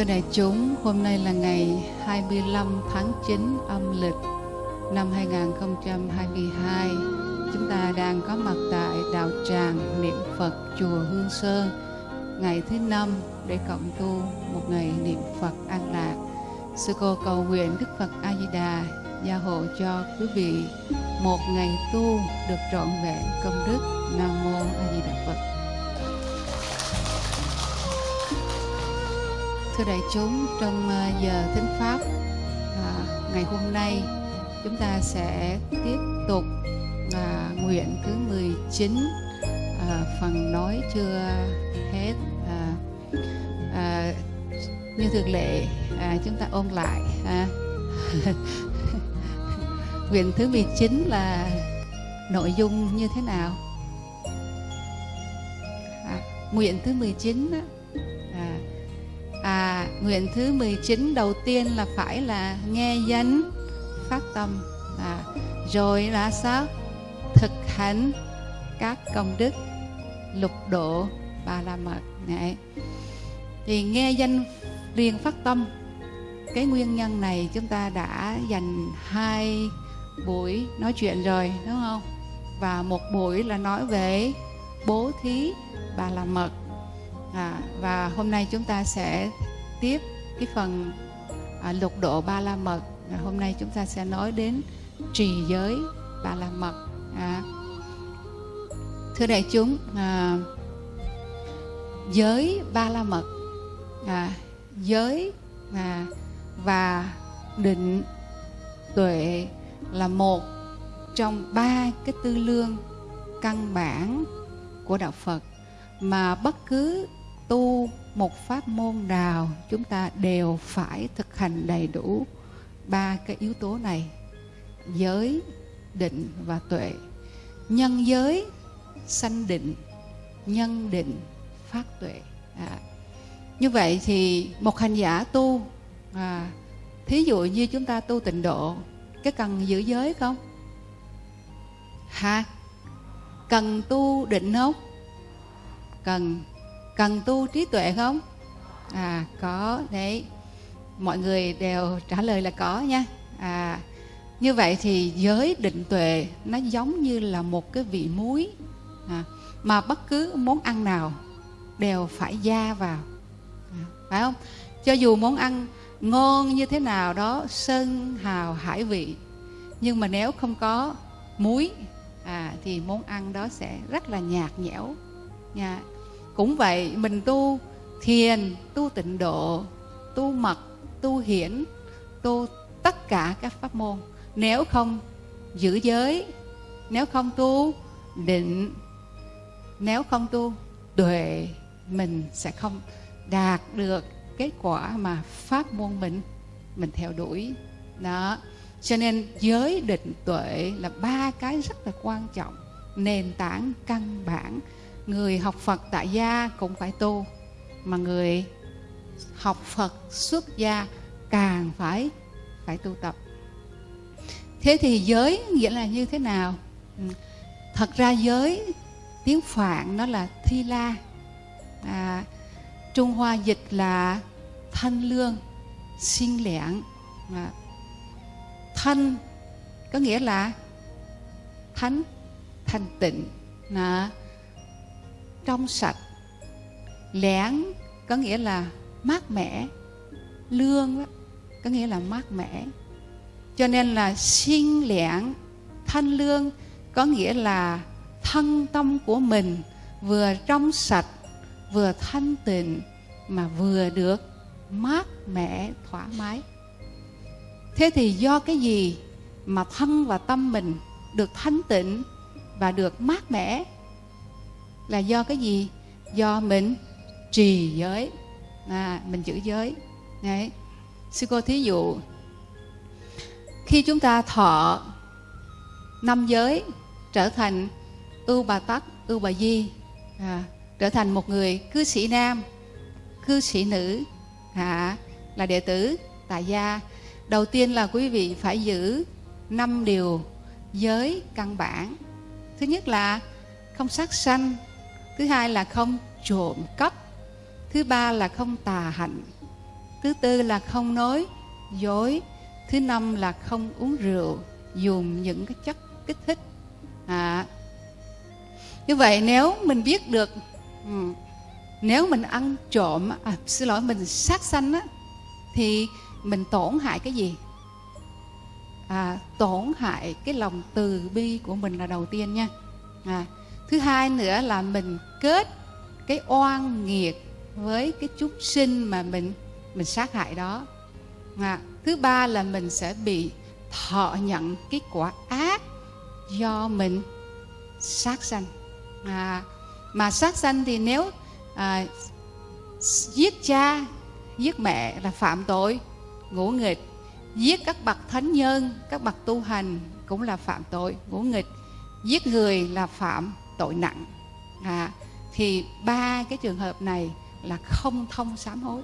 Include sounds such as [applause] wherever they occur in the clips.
Thưa đại chúng, hôm nay là ngày 25 tháng 9 âm lịch năm 2022. Chúng ta đang có mặt tại đạo tràng niệm Phật chùa Hương Sơn ngày thứ năm để cộng tu một ngày niệm Phật an lạc. Sư cô cầu nguyện Đức Phật A Di Đà gia hộ cho quý vị một ngày tu được trọn vẹn công đức. Nam mô A Di Đà Phật. Thưa đại chúng, trong ờ, giờ thính pháp à, ngày hôm nay chúng ta sẽ tiếp tục à, nguyện thứ 19 à, phần nói chưa hết à, à, như thường lệ à, chúng ta ôn lại à. [laughs] nguyện thứ 19 là nội dung như thế nào à, nguyện thứ 19 chín à, nguyện thứ 19 đầu tiên là phải là nghe danh phát tâm. À, rồi là sao? Thực hành các công đức lục độ ba la mật. Này thì nghe danh riêng phát tâm. Cái nguyên nhân này chúng ta đã dành hai buổi nói chuyện rồi đúng không? Và một buổi là nói về bố thí ba la mật à, và hôm nay chúng ta sẽ tiếp cái phần à, lục độ ba la mật. À, hôm nay chúng ta sẽ nói đến trì giới ba la mật. À, thưa đại chúng à, giới ba la mật à, giới à, và định tuệ là một trong ba cái tư lương căn bản của đạo Phật mà bất cứ tu một pháp môn nào chúng ta đều phải thực hành đầy đủ ba cái yếu tố này. Giới định và tuệ. Nhân giới sanh định. Nhân định phát tuệ. À. như vậy thì một hành giả tu à, thí dụ như chúng ta tu tịnh độ cái cần giữ giới không? Hả cần tu định không? Cần cần tu trí tuệ không? À có đấy. Mọi người đều trả lời là có nha. À như vậy thì giới định tuệ nó giống như là một cái vị muối à, mà bất cứ món ăn nào đều phải gia vào. À, phải không? Cho dù món ăn ngon như thế nào đó sơn hào hải vị nhưng mà nếu không có muối à, thì món ăn đó sẽ rất là nhạt nhẽo. Nha cũng vậy, mình tu thiền, tu tịnh độ, tu mật, tu hiển, tu tất cả các pháp môn. Nếu không giữ giới, nếu không tu định, nếu không tu tuệ, mình sẽ không đạt được kết quả mà pháp môn mình mình theo đuổi. Đó. Cho nên giới định tuệ là ba cái rất là quan trọng. Nền tảng căn bản người học phật tại gia cũng phải tu mà người học phật xuất gia càng phải phải tu tập. Thế thì giới nghĩa là như thế nào? Ừ, thật ra giới tiếng phạn nó là thi la. À, trung hoa dịch là thanh lương sinh lẻn à, thanh có nghĩa là thánh thanh tịnh. À, trong sạch lẻn có nghĩa là mát mẻ lương đó, có nghĩa là mát mẻ. Cho nên là sinh lẻn thanh lương có nghĩa là thân tâm của mình vừa trong sạch vừa thanh tịnh mà vừa được mát mẻ thoải mái. Thế thì do cái gì mà thân và tâm mình được thanh tịnh và được mát mẻ? Là do cái gì? Do mình trì giới. À, mình giữ giới. Đấy. Sư cô thí dụ khi chúng ta thọ năm giới trở thành ưu bà tắc ưu bà di à, trở thành một người cư sĩ nam cư sĩ nữ à, là đệ tử tại gia đầu tiên là quý vị phải giữ năm điều giới căn bản. Thứ nhất là không sát sanh thứ hai là không trộm cắp. Thứ ba là không tà hạnh. Thứ tư là không nói dối. Thứ năm là không uống rượu dùng những cái chất kích thích. À, như vậy nếu mình biết được ừ, nếu mình ăn trộm à, xin lỗi mình sát sanh á thì mình tổn hại cái gì? À, tổn hại cái lòng từ bi của mình là đầu tiên nha. À, thứ hai nữa là mình kết cái oan nghiệt với cái chúng sinh mà mình mình sát hại đó. À, thứ ba là mình sẽ bị thọ nhận cái quả ác do mình sát sanh. À, mà sát sanh thì nếu à, giết cha giết mẹ là phạm tội ngũ nghịch. Giết các bậc thánh nhân các bậc tu hành cũng là phạm tội ngũ nghịch. Giết người là phạm tội nặng. À, thì ba cái trường hợp này là không thông sám hối.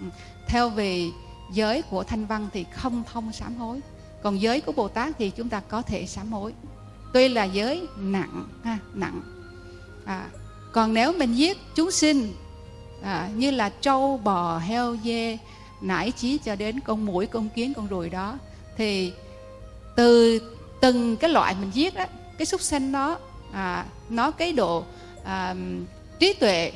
Ừ, theo về giới của thanh văn thì không thông sám hối. Còn giới của bồ tát thì chúng ta có thể sám hối. Tuy là giới nặng ha nặng. À, còn nếu mình giết chúng sinh à, như là trâu bò heo dê nải chí cho đến con mũi con kiến con ruồi đó thì từ từng cái loại mình giết đó cái súc sanh đó à, nó cái độ à, trí tuệ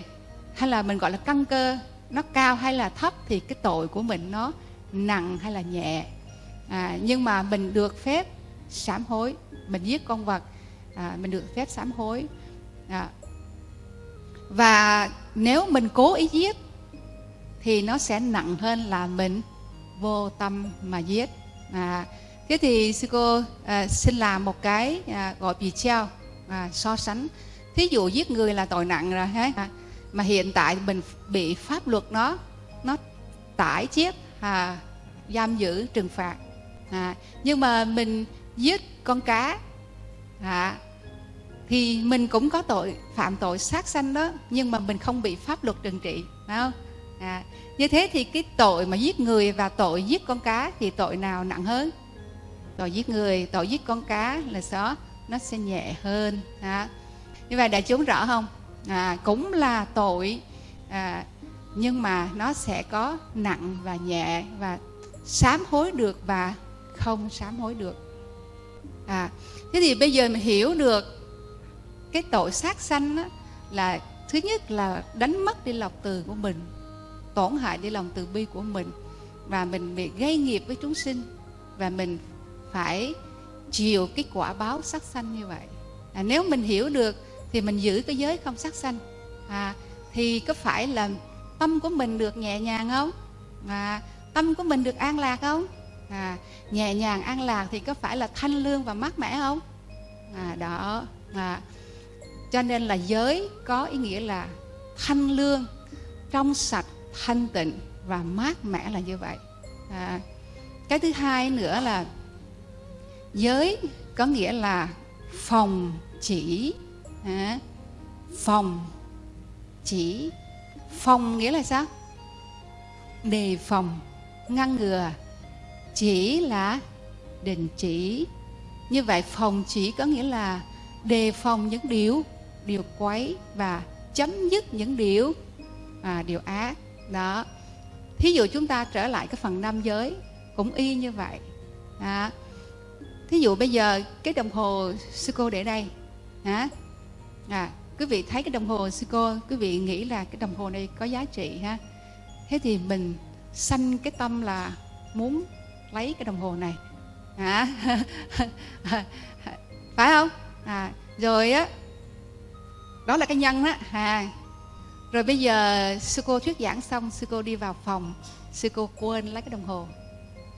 hay là mình gọi là căn cơ nó cao hay là thấp thì cái tội của mình nó nặng hay là nhẹ. À, nhưng mà mình được phép sám hối mình giết con vật à, mình được phép sám hối. À, và nếu mình cố ý giết thì nó sẽ nặng hơn là mình vô tâm mà giết. À, thế thì sư cô à, xin làm một cái à, gọi bị treo à, so sánh. Thí dụ giết người là tội nặng rồi ha à, mà hiện tại mình bị pháp luật nó nó tải chết à, giam giữ trừng phạt. À, nhưng mà mình giết con cá à, thì mình cũng có tội phạm tội sát sanh đó nhưng mà mình không bị pháp luật trừng trị phải không? À, như thế thì cái tội mà giết người và tội giết con cá thì tội nào nặng hơn? Tội giết người tội giết con cá là sao? Nó sẽ nhẹ hơn à. như vậy đại chúng rõ không à, cũng là tội à, nhưng mà nó sẽ có nặng và nhẹ và sám hối được và không sám hối được à thế thì bây giờ mình hiểu được cái tội sát sanh đó, là thứ nhất là đánh mất đi lòng từ của mình tổn hại đi lòng từ bi của mình và mình bị gây nghiệp với chúng sinh và mình phải chịu cái quả báo sát sanh như vậy. À, nếu mình hiểu được thì mình giữ cái giới không sát sanh à, thì có phải là tâm của mình được nhẹ nhàng không? À, tâm của mình được an lạc không? À, nhẹ nhàng an lạc thì có phải là thanh lương và mát mẻ không? À, đó. À, cho nên là giới có ý nghĩa là thanh lương trong sạch thanh tịnh và mát mẻ là như vậy. À, cái thứ hai nữa là giới có nghĩa là phòng chỉ à, phòng chỉ. Phòng nghĩa là sao? Đề phòng ngăn ngừa. Chỉ là đình chỉ. Như vậy phòng chỉ có nghĩa là đề phòng những điều điều quấy và chấm dứt những điều à, điều ác. Đó. Thí dụ chúng ta trở lại cái phần nam giới cũng y như vậy. À, thí dụ bây giờ cái đồng hồ sư cô để đây. Hả? À, quý vị thấy cái đồng hồ sư cô quý vị nghĩ là cái đồng hồ này có giá trị ha? Thế thì mình sanh cái tâm là muốn lấy cái đồng hồ này. Hả? [laughs] Phải không? À, rồi á đó là cái nhân đó à rồi bây giờ sư cô thuyết giảng xong sư cô đi vào phòng sư cô quên lấy cái đồng hồ.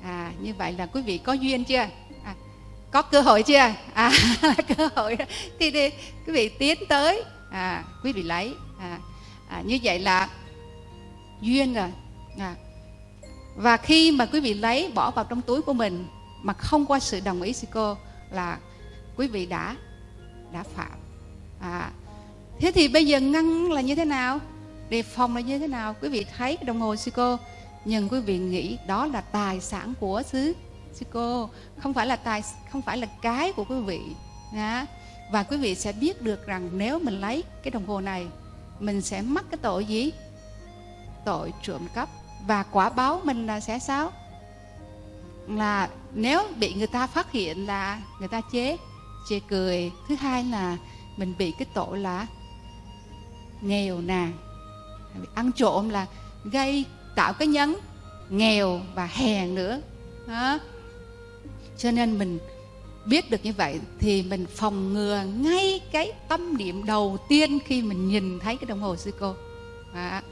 À như vậy là quý vị có duyên chưa? Có cơ hội chưa? À [laughs] cơ hội thì thì quý vị tiến tới. À quý vị lấy. À, à như vậy là duyên rồi. À, và khi mà quý vị lấy bỏ vào trong túi của mình mà không qua sự đồng ý sư cô là quý vị đã đã phạm. À, thế thì bây giờ ngăn là như thế nào? Đề phòng là như thế nào? Quý vị thấy đồng hồ sư cô nhưng quý vị nghĩ đó là tài sản của xứ sư cô không phải là tài, không phải là cái của quý vị nha và quý vị sẽ biết được rằng nếu mình lấy cái đồng hồ này, mình sẽ mắc cái tội gì? Tội trộm cắp. Và quả báo mình là sẽ sao? Là nếu bị người ta phát hiện là người ta chế, chê cười. Thứ hai là mình bị cái tội là nghèo nàn ăn trộm là gây tạo cái nhấn nghèo và hèn nữa. Đó cho nên mình biết được như vậy thì mình phòng ngừa ngay cái tâm niệm đầu tiên khi mình nhìn thấy cái đồng hồ sư cô. À,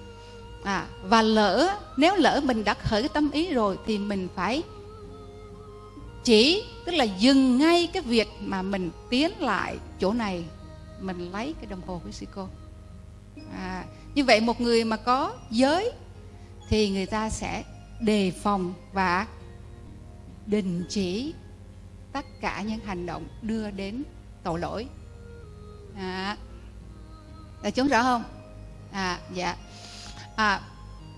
à, và lỡ nếu lỡ mình đã khởi cái tâm ý rồi thì mình phải chỉ tức là dừng ngay cái việc mà mình tiến lại chỗ này mình lấy cái đồng hồ của sư cô. À, như vậy một người mà có giới thì người ta sẽ đề phòng và đình chỉ tất cả những hành động đưa đến tội lỗi. À, là chúng rõ không? À dạ. À,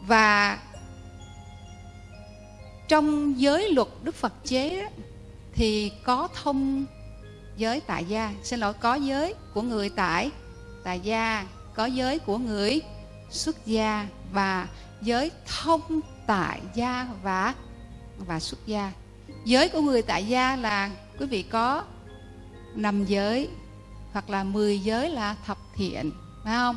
và trong giới luật đức phật chế thì có thông giới tại gia. Xin lỗi có giới của người tại tại gia có giới của người xuất gia và giới thông tại gia và và xuất gia giới của người tại gia là quý vị có năm giới hoặc là 10 giới là thập thiện phải không?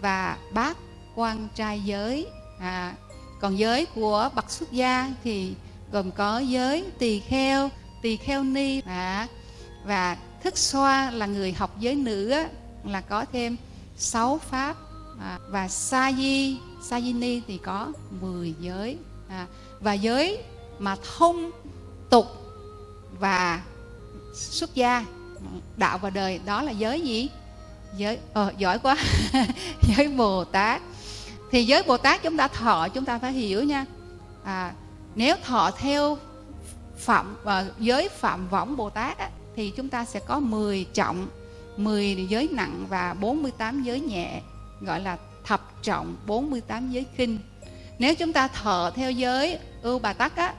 Và bát quan trai giới à, còn giới của bậc xuất gia thì gồm có giới tỳ kheo tỳ kheo ni à, và thức xoa là người học giới nữ á, là có thêm sáu pháp à, và sa di sa di ni thì có 10 giới à, và giới mà thông tục và xuất gia đạo và đời đó là giới gì? Giới ờ, giỏi quá. [laughs] Giới bồ tát. Thì giới bồ tát chúng ta thọ chúng ta phải hiểu nha. À, nếu thọ theo phạm uh, giới phạm võng bồ tát á, thì chúng ta sẽ có 10 trọng 10 giới nặng và 48 giới nhẹ gọi là thập trọng 48 giới kinh nếu chúng ta thọ theo giới ưu bà tắc á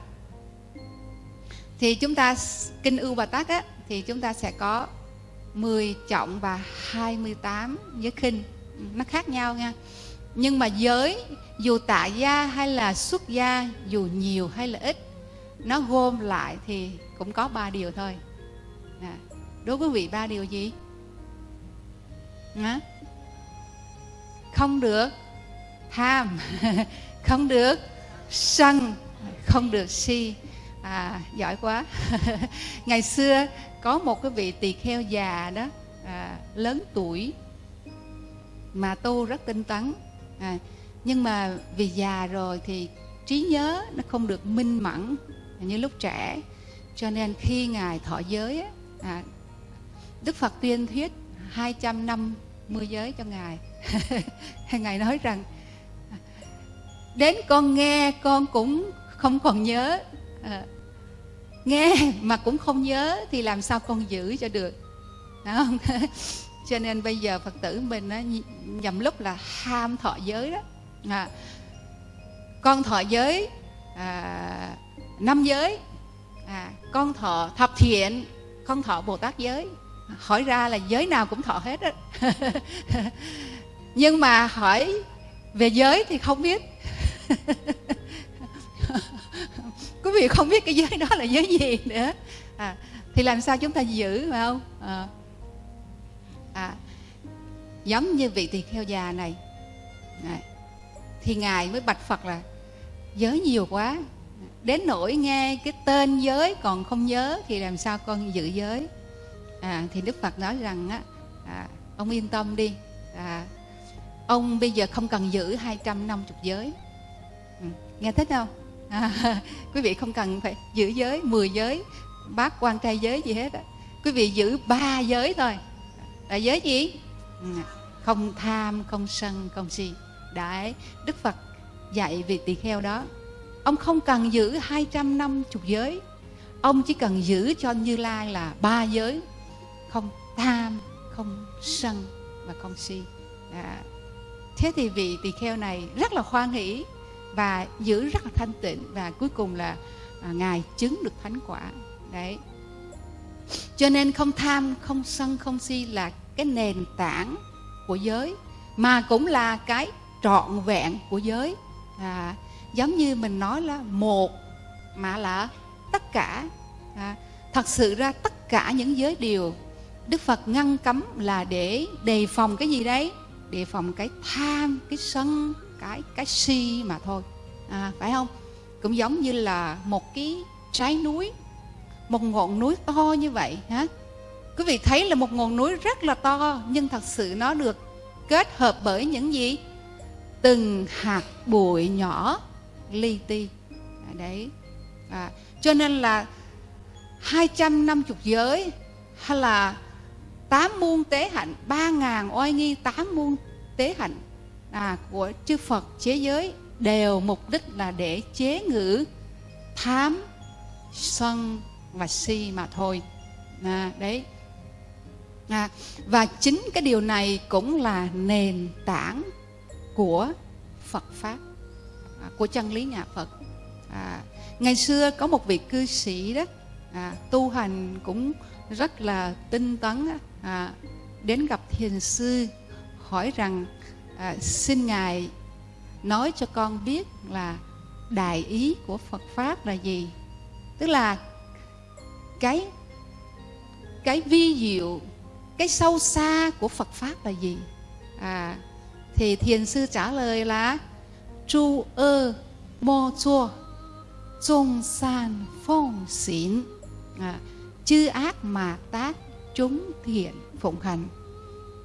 thì chúng ta kinh ưu bà tắc á thì chúng ta sẽ có 10 trọng và 28 giới kinh nó khác nhau nha. Nhưng mà giới dù tạ gia hay là xuất gia dù nhiều hay là ít nó gom lại thì cũng có ba điều thôi. À, đối với vị ba điều gì? À, không được tham [laughs] không được sân không được si à giỏi quá. [laughs] Ngày xưa có một cái vị tỳ kheo già đó à, lớn tuổi mà tu rất tinh tấn. À, nhưng mà vì già rồi thì trí nhớ nó không được minh mẫn như lúc trẻ. Cho nên khi ngài thọ giới à, đức phật tuyên thuyết 250 giới cho ngài. [laughs] Ngài nói rằng đến con nghe con cũng không còn nhớ. À, nghe mà cũng không nhớ thì làm sao con giữ cho được. Đúng không? [laughs] Cho nên bây giờ phật tử mình á, nhầm lúc là ham thọ giới đó. À, con thọ giới à, năm giới à, con thọ thập thiện con thọ bồ tát giới. Hỏi ra là giới nào cũng thọ hết đó [laughs] nhưng mà hỏi về giới thì không biết. [laughs] quý vị không biết cái giới đó là giới gì nữa. À, thì làm sao chúng ta giữ phải không? À, à, giống như vị tỳ kheo già này. À, thì ngài mới bạch phật là giới nhiều quá đến nỗi nghe cái tên giới còn không nhớ thì làm sao con giữ giới? À, thì đức phật nói rằng á à, ông yên tâm đi. À, ông bây giờ không cần giữ 250 giới. Ừ, nghe thích không? À, [laughs] quý vị không cần phải giữ giới 10 giới bác quan trai giới gì hết á. Quý vị giữ ba giới thôi. Là giới gì? Ừ, không tham không sân không si. Đấy đức phật dạy vị tỳ kheo đó. Ông không cần giữ 250 giới. Ông chỉ cần giữ cho như lai là ba giới. Không tham không sân và không si. À, thế thì vị tỳ kheo này rất là khoan hỷ và giữ rất là thanh tịnh và cuối cùng là à, ngài chứng được thánh quả. Đấy. Cho nên không tham không sân không si là cái nền tảng của giới mà cũng là cái trọn vẹn của giới. À, giống như mình nói là một mà là tất cả. À, thật sự ra tất cả những giới điều đức phật ngăn cấm là để đề phòng cái gì đấy? Đề phòng cái tham cái sân cái cái si mà thôi. À, phải không? Cũng giống như là một cái trái núi một ngọn núi to như vậy hả? Quý vị thấy là một ngọn núi rất là to nhưng thật sự nó được kết hợp bởi những gì? Từng hạt bụi nhỏ li ti. À, đấy. À, cho nên là 250 giới hay là tám muôn tế hạnh ba ngàn oai nghi tám muôn tế hạnh à, của chư Phật chế giới đều mục đích là để chế ngự tham sân và si mà thôi. À, đấy. À, và chính cái điều này cũng là nền tảng của Phật pháp à, của chân lý nhà Phật. À, ngày xưa có một vị cư sĩ đó à, tu hành cũng rất là tinh tấn à, đến gặp thiền sư hỏi rằng à, xin ngài nói cho con biết là đại ý của Phật pháp là gì? Tức là cái cái vi diệu cái sâu xa của Phật pháp là gì? À thì thiền sư trả lời là chu ơ mô chua trung san phong xỉn à, chư ác mà tác chúng thiện phụng hành.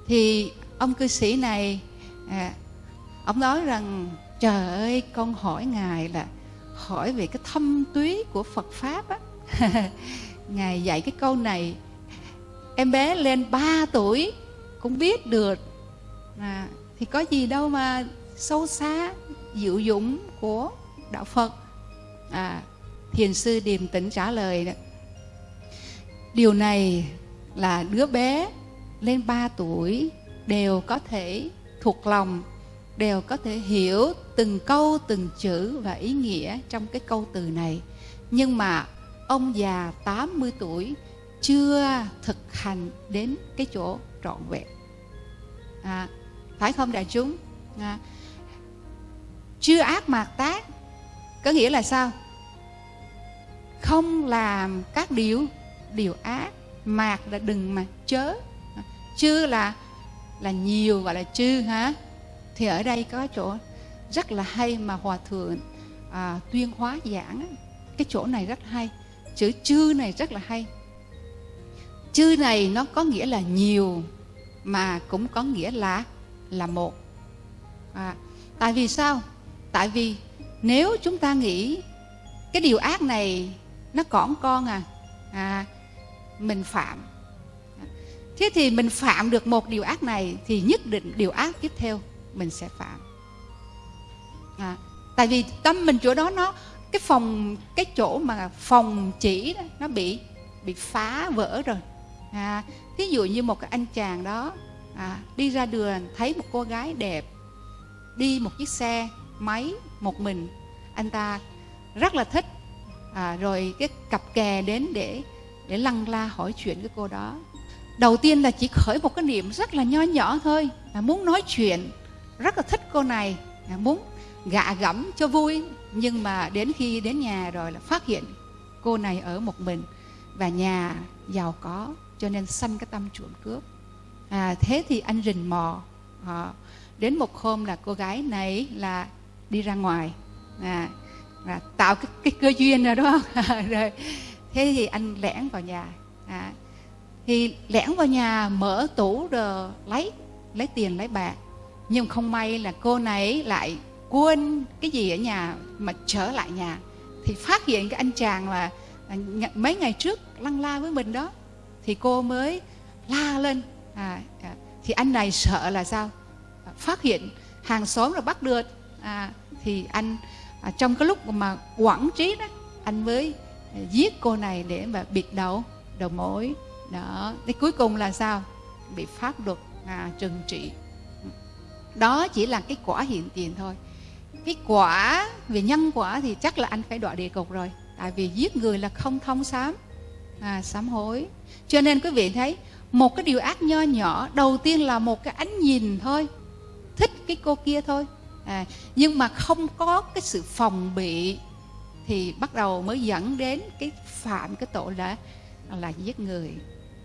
Thì ông cư sĩ này à, ông nói rằng trời ơi con hỏi ngài là hỏi về cái thâm túy của phật pháp á [laughs] ngài dạy cái câu này em bé lên 3 tuổi cũng biết được à, thì có gì đâu mà sâu xa diệu dụng của đạo phật à, thiền sư điềm tĩnh trả lời đó. điều này là đứa bé lên 3 tuổi đều có thể thuộc lòng đều có thể hiểu từng câu từng chữ và ý nghĩa trong cái câu từ này. Nhưng mà ông già 80 tuổi chưa thực hành đến cái chỗ trọn vẹn. À, phải không đại chúng? À, chưa ác mạt tác có nghĩa là sao? Không làm các điều điều ác mạt là đừng mà chớ. Chưa là là nhiều gọi là chư hả thì ở đây có chỗ rất là hay mà hòa thượng à, tuyên hóa giảng. Cái chỗ này rất hay. Chữ chư này rất là hay. Chư này nó có nghĩa là nhiều mà cũng có nghĩa là là một. À, tại vì sao? Tại vì nếu chúng ta nghĩ cái điều ác này nó còn con à à mình phạm thế thì mình phạm được một điều ác này thì nhất định điều ác tiếp theo mình sẽ phạm. À, tại vì tâm mình chỗ đó nó cái phòng cái chỗ mà phòng chỉ đó, nó bị bị phá vỡ rồi. À, thí dụ như một cái anh chàng đó à, đi ra đường thấy một cô gái đẹp đi một chiếc xe máy một mình anh ta rất là thích. À, rồi cái cặp kè đến để để lăng la hỏi chuyện với cô đó đầu tiên là chỉ khởi một cái niệm rất là nho nhỏ thôi là muốn nói chuyện. Rất là thích cô này là muốn gạ gẫm cho vui. Nhưng mà đến khi đến nhà rồi là phát hiện cô này ở một mình và nhà giàu có cho nên sanh cái tâm chuộng cướp. À, thế thì anh rình mò à, đến một hôm là cô gái này là đi ra ngoài à, là tạo cái, cái cơ duyên rồi đó [laughs] rồi thế thì anh lẻn vào nhà à, thì lẻn vào nhà mở tủ rồi lấy lấy tiền lấy bạc. Nhưng không may là cô này lại quên cái gì ở nhà mà trở lại nhà. Thì phát hiện cái anh chàng là à, mấy ngày trước lăng la với mình đó. Thì cô mới la lên à, à, thì anh này sợ là sao? À, phát hiện hàng xóm là bắt được. À, thì anh à, trong cái lúc mà quản trí đó anh mới à, giết cô này để mà bịt đầu đầu mối đó. Thì cuối cùng là sao? Bị pháp luật à, trừng trị. Đó chỉ là cái quả hiện tiền thôi. Cái quả về nhân quả thì chắc là anh phải đọa địa cục rồi. Tại vì giết người là không thông sám à, sám hối. Cho nên quý vị thấy một cái điều ác nho nhỏ đầu tiên là một cái ánh nhìn thôi. Thích cái cô kia thôi. À, nhưng mà không có cái sự phòng bị thì bắt đầu mới dẫn đến cái phạm cái tội là là giết người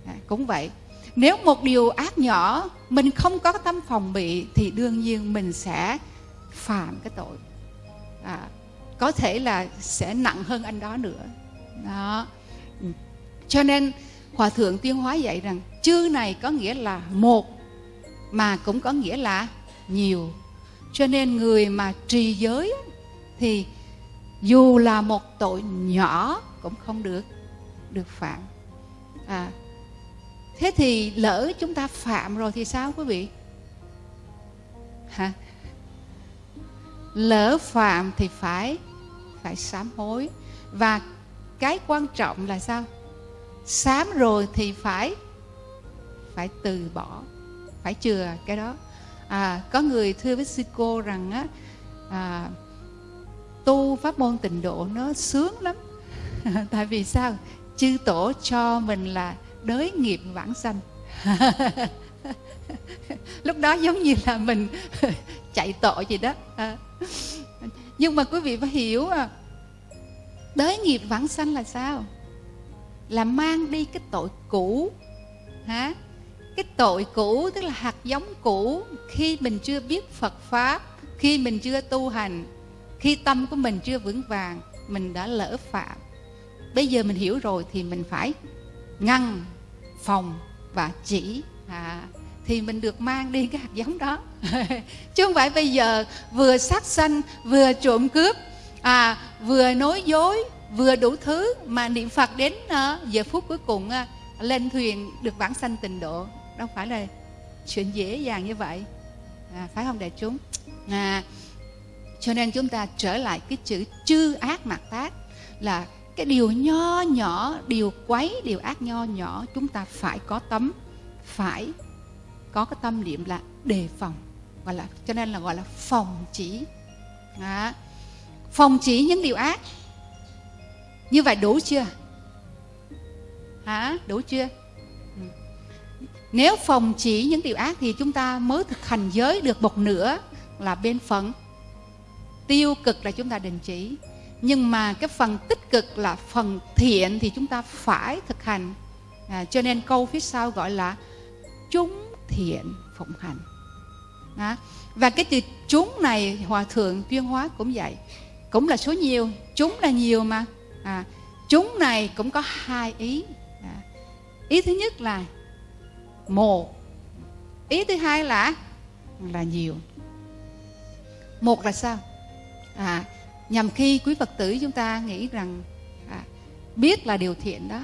à, cũng vậy. Nếu một điều ác nhỏ mình không có tâm phòng bị thì đương nhiên mình sẽ phạm cái tội. À, có thể là sẽ nặng hơn anh đó nữa. Đó. Cho nên hòa thượng tuyên hóa dạy rằng chư này có nghĩa là một mà cũng có nghĩa là nhiều. Cho nên người mà trì giới thì dù là một tội nhỏ cũng không được được phạm. À thế thì lỡ chúng ta phạm rồi thì sao quý vị? Hả? Lỡ phạm thì phải phải sám hối. Và cái quan trọng là sao? Sám rồi thì phải phải từ bỏ phải chừa cái đó. À, có người thưa với sư cô rằng á à, tu pháp môn tịnh độ nó sướng lắm. [laughs] Tại vì sao? Chư tổ cho mình là đới nghiệp vãng sanh. [laughs] Lúc đó giống như là mình [laughs] chạy tội gì đó. À. nhưng mà quý vị phải hiểu à, đới nghiệp vãng sanh là sao? Là mang đi cái tội cũ. Hả? Cái tội cũ tức là hạt giống cũ khi mình chưa biết phật pháp khi mình chưa tu hành khi tâm của mình chưa vững vàng mình đã lỡ phạm. Bây giờ mình hiểu rồi thì mình phải ngăn phòng và chỉ. À, thì mình được mang đi cái hạt giống đó. [laughs] Chứ không phải bây giờ vừa sát sanh vừa trộm cướp à vừa nói dối vừa đủ thứ mà niệm phật đến uh, giờ phút cuối cùng uh, lên thuyền được vãng sanh tình độ. Đâu phải là chuyện dễ dàng như vậy. À, phải không đại chúng? À, cho nên chúng ta trở lại cái chữ chư ác mạt tác là cái điều nho nhỏ điều quấy điều ác nho nhỏ chúng ta phải có tấm phải có cái tâm niệm là đề phòng gọi là cho nên là gọi là phòng chỉ. À, phòng chỉ những điều ác. Như vậy đủ chưa? Hả? Đủ chưa? Ừ. Nếu phòng chỉ những điều ác thì chúng ta mới thực hành giới được một nửa là bên phận. Tiêu cực là chúng ta đình chỉ nhưng mà cái phần tích cực là phần thiện thì chúng ta phải thực hành. À, cho nên câu phía sau gọi là chúng thiện phụng hành. À, và cái từ chúng này hòa thượng tuyên hóa cũng vậy. Cũng là số nhiều chúng là nhiều mà. À, chúng này cũng có hai ý. À, ý thứ nhất là một ý thứ hai là là nhiều. Một là sao? À, nhằm khi quý phật tử chúng ta nghĩ rằng à, biết là điều thiện đó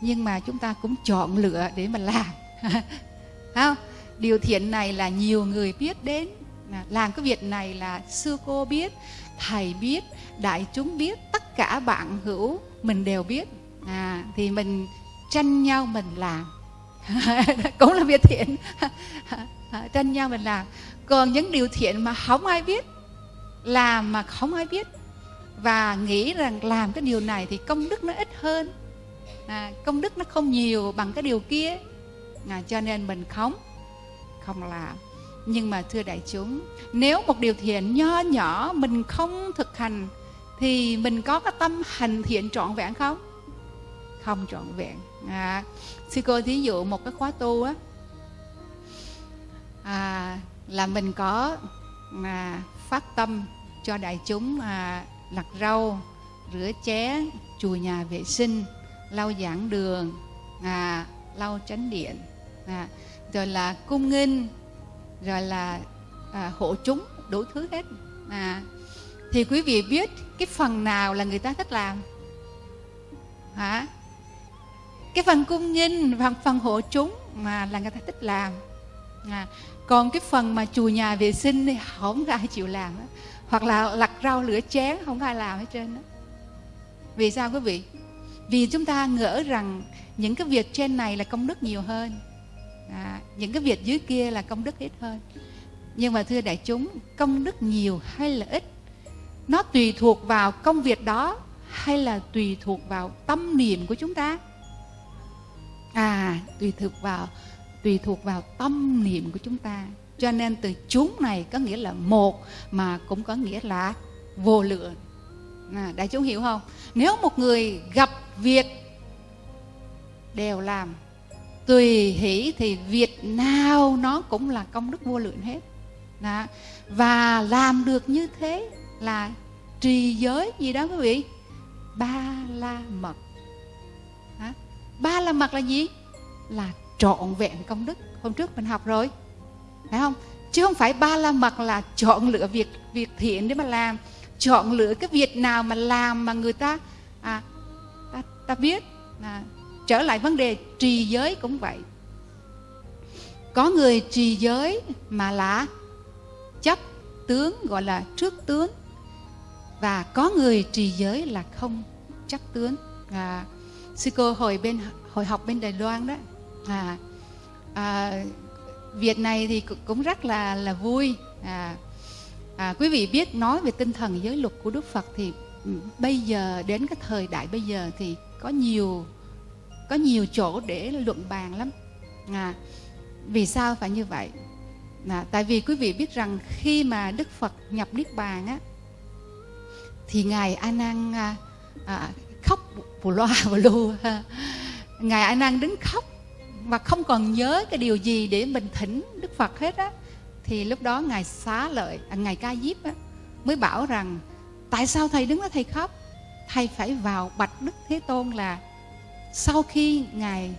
nhưng mà chúng ta cũng chọn lựa để mà làm. [laughs] Không? Điều thiện này là nhiều người biết đến. Làm cái việc này là sư cô biết thầy biết đại chúng biết tất cả bạn hữu mình đều biết. À, thì mình tranh nhau mình làm. [laughs] Cũng là việc thiện. [laughs] Tranh nhau mình làm. Còn những điều thiện mà không ai biết làm mà không ai biết và nghĩ rằng làm cái điều này thì công đức nó ít hơn. À, công đức nó không nhiều bằng cái điều kia. À, cho nên mình không không làm. Nhưng mà thưa đại chúng nếu một điều thiện nho nhỏ mình không thực hành thì mình có cái tâm hành thiện trọn vẹn không? Không trọn vẹn. À, sư cô thí dụ một cái khóa tu á à, là mình có à, phát tâm cho đại chúng à, lặt rau rửa chén chùi nhà vệ sinh lau giảng đường à, lau chánh điện à, rồi là cung nghinh rồi là à, hộ chúng đủ thứ hết. À, thì quý vị biết cái phần nào là người ta thích làm? Hả? Cái phần cung nghinh phần phần hộ chúng mà là người ta thích làm. À, còn cái phần mà chùi nhà vệ sinh thì không ai chịu làm đó hoặc là lặt rau lửa chén không ai làm hết trơn đó vì sao quý vị? Vì chúng ta ngỡ rằng những cái việc trên này là công đức nhiều hơn. À, những cái việc dưới kia là công đức ít hơn. Nhưng mà thưa đại chúng công đức nhiều hay là ít? Nó tùy thuộc vào công việc đó hay là tùy thuộc vào tâm niệm của chúng ta? À tùy thuộc vào tùy thuộc vào tâm niệm của chúng ta. Cho nên từ chúng này có nghĩa là một mà cũng có nghĩa là vô lượng. À, đại chúng hiểu không? Nếu một người gặp việc đều làm tùy hỷ thì việc nào nó cũng là công đức vô lượng hết. Đó. và làm được như thế là trì giới gì đó quý vị? Ba la mật. Đó. ba la mật là gì? Là trọn vẹn công đức. Hôm trước mình học rồi phải không? Chứ không phải ba la mật là chọn lựa việc việc thiện để mà làm. Chọn lựa cái việc nào mà làm mà người ta à, ta, ta biết à, trở lại vấn đề trì giới cũng vậy. Có người trì giới mà là chấp tướng gọi là trước tướng và có người trì giới là không chấp tướng. À, sư cô hồi bên hồi học bên đài loan đó à, à, việc này thì cũng rất là là vui. À, à, quý vị biết nói về tinh thần giới luật của đức phật thì bây giờ đến cái thời đại bây giờ thì có nhiều có nhiều chỗ để luận bàn lắm. À, vì sao phải như vậy? À, tại vì quý vị biết rằng khi mà đức phật nhập niết bàn á thì ngài a nan à, à, khóc bù loa bù lu. [laughs] Ngài a nan đứng khóc và không còn nhớ cái điều gì để mình thỉnh đức phật hết á thì lúc đó ngài xá lợi à, ngài ca diếp á mới bảo rằng tại sao thầy đứng đó thầy khóc? Thầy phải vào bạch đức thế tôn là sau khi ngài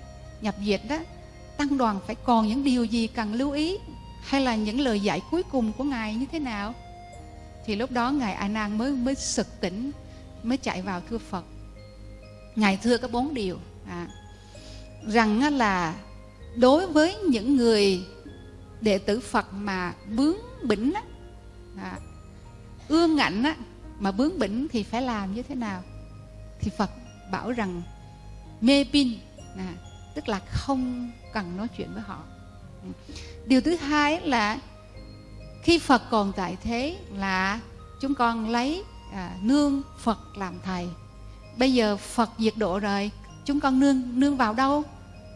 nhập diệt đó tăng đoàn phải còn những điều gì cần lưu ý? Hay là những lời dạy cuối cùng của ngài như thế nào? Thì lúc đó ngài a nan mới mới sực tỉnh mới chạy vào thưa phật. Ngài thưa có bốn điều à, rằng là đối với những người đệ tử phật mà bướng bỉnh á, à, ương ngạnh á, mà bướng bỉnh thì phải làm như thế nào? Thì phật bảo rằng mê pin à, tức là không cần nói chuyện với họ. Điều thứ hai là khi phật còn tại thế là chúng con lấy à, nương phật làm thầy. Bây giờ phật diệt độ rồi chúng con nương nương vào đâu?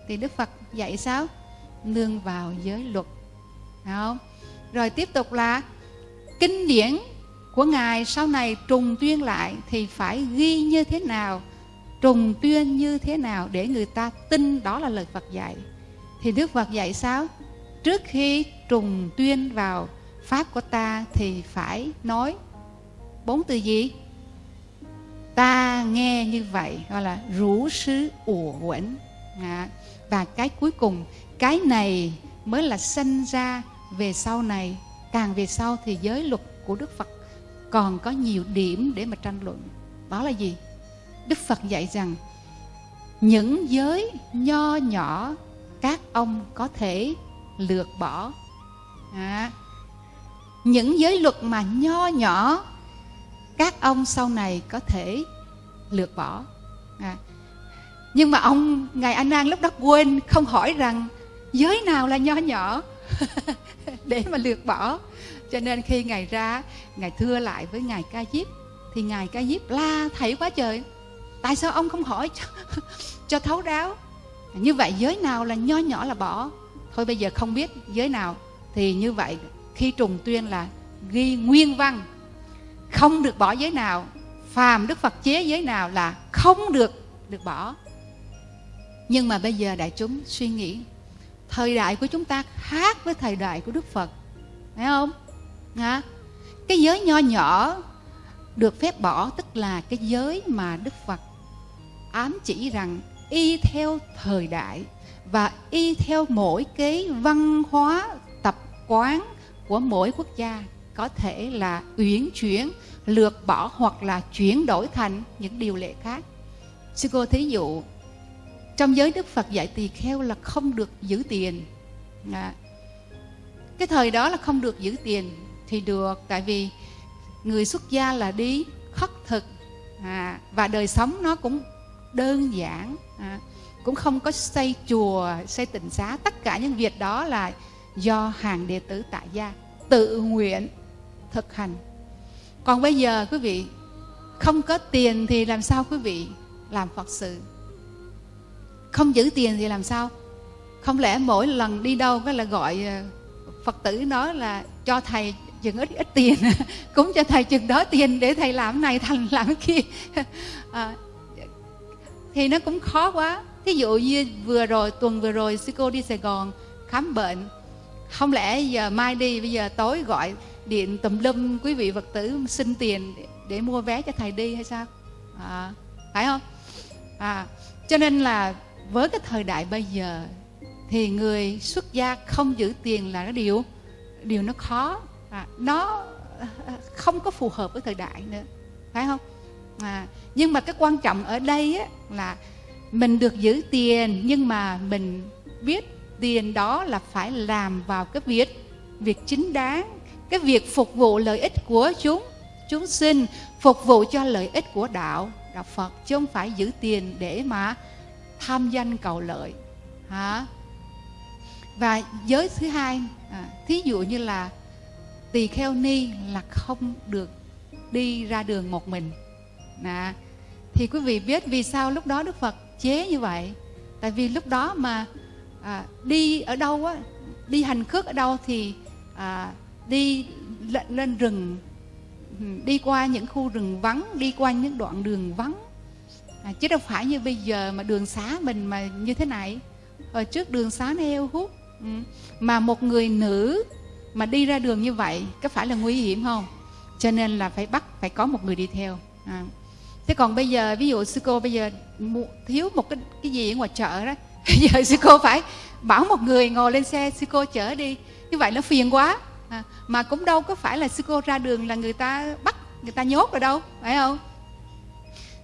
Thì đức phật dạy sao? Nương vào giới luật. Đúng không? Rồi tiếp tục là kinh điển của ngài sau này trùng tuyên lại thì phải ghi như thế nào? Trùng tuyên như thế nào để người ta tin đó là lời Phật dạy? Thì Đức Phật dạy sao? Trước khi trùng tuyên vào pháp của ta thì phải nói bốn từ gì? Ta nghe như vậy gọi là rủ sứ ủa quẩn à, và cái cuối cùng cái này mới là sinh ra về sau này. Càng về sau thì giới luật của đức phật còn có nhiều điểm để mà tranh luận. Đó là gì? Đức phật dạy rằng những giới nho nhỏ các ông có thể lược bỏ. À, những giới luật mà nho nhỏ các ông sau này có thể lược bỏ. À, nhưng mà ông ngài a nan lúc đó quên không hỏi rằng giới nào là nho nhỏ [laughs] để mà lược bỏ. Cho nên khi ngài ra ngài thưa lại với ngài ca diếp thì ngài ca diếp la thảy quá trời. Tại sao ông không hỏi cho, [laughs] cho thấu đáo? Như vậy giới nào là nho nhỏ là bỏ. Thôi bây giờ không biết giới nào. Thì như vậy khi trùng tuyên là ghi nguyên văn không được bỏ giới nào phàm đức phật chế giới nào là không được được bỏ. Nhưng mà bây giờ đại chúng suy nghĩ thời đại của chúng ta khác với thời đại của đức phật phải không? À, cái giới nho nhỏ được phép bỏ tức là cái giới mà đức phật ám chỉ rằng y theo thời đại và y theo mỗi cái văn hóa tập quán của mỗi quốc gia có thể là uyển chuyển lược bỏ hoặc là chuyển đổi thành những điều lệ khác. Sư cô thí dụ trong giới đức phật dạy tỳ kheo là không được giữ tiền. À, cái thời đó là không được giữ tiền thì được tại vì người xuất gia là đi khất thực à, và đời sống nó cũng đơn giản à, cũng không có xây chùa xây tịnh xá. Tất cả những việc đó là do hàng đệ tử tại gia tự nguyện thực hành. Còn bây giờ quý vị không có tiền thì làm sao quý vị làm phật sự? Không giữ tiền thì làm sao? Không lẽ mỗi lần đi đâu cái là gọi ờ, phật tử nói là cho thầy chừng ít ít tiền [laughs] cũng cho thầy chừng đó tiền để thầy làm này thành [laughs] làm kia. À, [laughs] thì nó cũng khó quá. Thí dụ như vừa rồi tuần vừa rồi sư cô đi sài gòn khám bệnh. Không lẽ giờ mai đi bây giờ tối gọi điện tùm lum quý vị phật tử xin tiền để, để mua vé cho thầy đi hay sao? À, phải không? À cho nên là với cái thời đại bây giờ thì người xuất gia không giữ tiền là cái điều điều nó khó. À, nó không có phù hợp với thời đại nữa phải không? À, nhưng mà cái quan trọng ở đây á, là mình được giữ tiền nhưng mà mình biết tiền đó là phải làm vào cái việc việc chính đáng cái việc phục vụ lợi ích của chúng chúng sinh phục vụ cho lợi ích của đạo. Đạo phật chứ không phải giữ tiền để mà tham danh cầu lợi. Hả? Và giới thứ hai à, thí dụ như là tỳ kheo ni là không được đi ra đường một mình. À, thì quý vị biết vì sao lúc đó đức phật chế như vậy? Tại vì lúc đó mà à, đi ở đâu á đi hành khước ở đâu thì à, đi lên rừng đi qua những khu rừng vắng đi qua những đoạn đường vắng à, chứ đâu phải như bây giờ mà đường xá mình mà như thế này ở trước đường xá nó heo hút ừ. mà một người nữ mà đi ra đường như vậy có phải là nguy hiểm không cho nên là phải bắt phải có một người đi theo à. thế còn bây giờ ví dụ sư cô bây giờ thiếu một cái cái gì ở ngoài chợ đó [laughs] bây giờ sư cô phải bảo một người ngồi lên xe sư cô chở đi như vậy nó phiền quá à, mà cũng đâu có phải là sư cô ra đường là người ta bắt người ta nhốt rồi đâu phải không?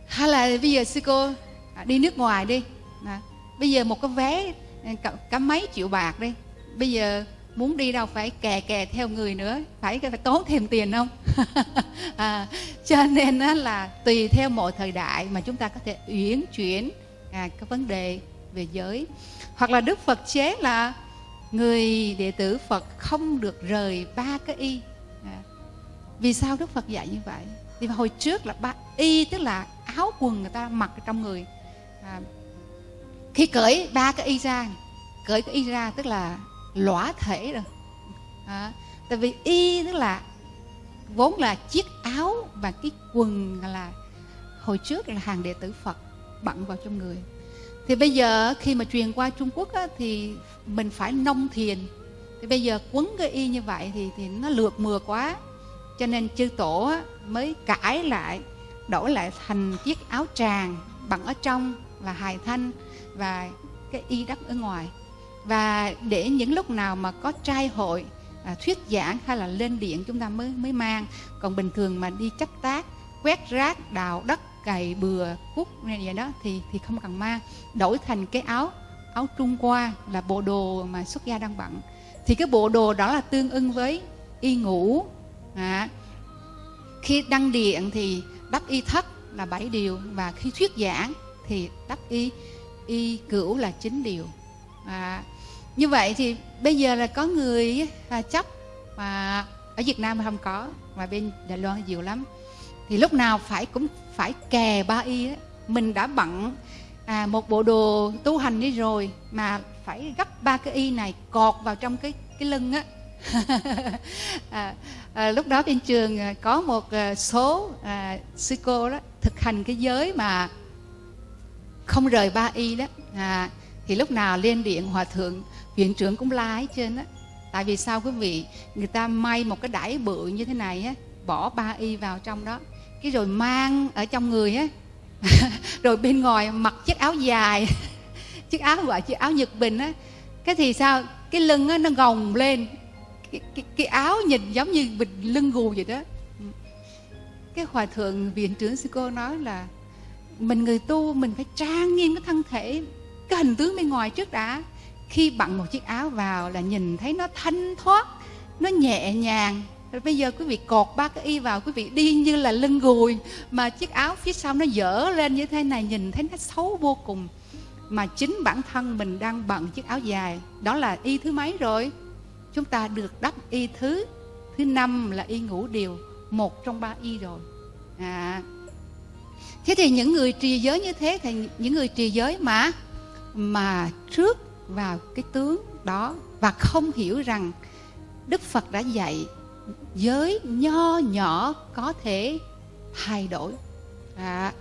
Hay là bây giờ sư cô à, đi nước ngoài đi. À, bây giờ một cái vé à, cả, cả mấy triệu bạc đi. Bây giờ muốn đi đâu phải kè kè theo người nữa phải phải tốn thêm tiền không? [laughs] À, cho nên đó là tùy theo mọi thời đại mà chúng ta có thể uyển chuyển à, cái vấn đề về giới. Hoặc là đức phật chế là người đệ tử phật không được rời ba cái y. À, vì sao đức phật dạy như vậy? Thì hồi trước là ba y tức là áo quần người ta mặc trong người. À, khi cởi ba cái y ra cởi cái y ra tức là lõa thể rồi. À, tại vì y tức là vốn là chiếc áo và cái quần là hồi trước là hàng đệ tử phật bận vào trong người thì bây giờ khi mà truyền qua trung quốc á, thì mình phải nông thiền. Thì bây giờ quấn cái y như vậy thì thì nó lượt mừa quá. Cho nên chư tổ á, mới cãi lại đổi lại thành chiếc áo tràng bằng ở trong là hài thanh và cái y đắp ở ngoài. Và để những lúc nào mà có trai hội à, thuyết giảng hay là lên điện chúng ta mới mới mang. Còn bình thường mà đi chấp tác quét rác đào đất cày bừa cúc này vậy đó thì thì không cần mang đổi thành cái áo áo trung qua là bộ đồ mà xuất gia đang bận. Thì cái bộ đồ đó là tương ưng với y ngủ. À, khi đăng điện thì đắp y thất là bảy điều và khi thuyết giảng thì đắp y y cửu là chín điều. À, như vậy thì bây giờ là có người à, chấp mà ở Việt Nam không có mà bên Đài Loan nhiều lắm. Thì lúc nào phải cũng phải kè ba y á. Mình đã bận à, một bộ đồ tu hành đi rồi mà phải gấp ba cái y này cọt vào trong cái cái lưng á. [laughs] À, à, lúc đó bên trường à, có một à, số à, sư cô đó thực hành cái giới mà không rời ba y đó. À, thì lúc nào lên điện hòa thượng viện trưởng cũng la hết trên á. Tại vì sao quý vị người ta may một cái đải bự như thế này á bỏ ba y vào trong đó cái rồi mang ở trong người á. [laughs] Rồi bên ngoài mặc chiếc áo dài. [laughs] Chiếc áo gọi chiếc áo nhật bình á. Cái thì sao? Cái lưng á nó gồng lên. Cái, cái, cái áo nhìn giống như bình lưng gù vậy đó. Cái hòa thượng viện trưởng sư cô nói là mình người tu mình phải trang nghiêm cái thân thể. Cái hình tướng bên ngoài trước đã. Khi bận một chiếc áo vào là nhìn thấy nó thanh thoát nó nhẹ nhàng rồi bây giờ quý vị cột ba cái y vào, quý vị đi như là lưng gùi, mà chiếc áo phía sau nó dở lên như thế này, nhìn thấy nó xấu vô cùng. Mà chính bản thân mình đang bận chiếc áo dài, đó là y thứ mấy rồi? Chúng ta được đắp y thứ thứ năm là y ngũ điều, một trong ba y rồi. À. Thế thì những người trì giới như thế thì những người trì giới mà mà trước vào cái tướng đó và không hiểu rằng đức phật đã dạy giới nho nhỏ có thể thay đổi. À,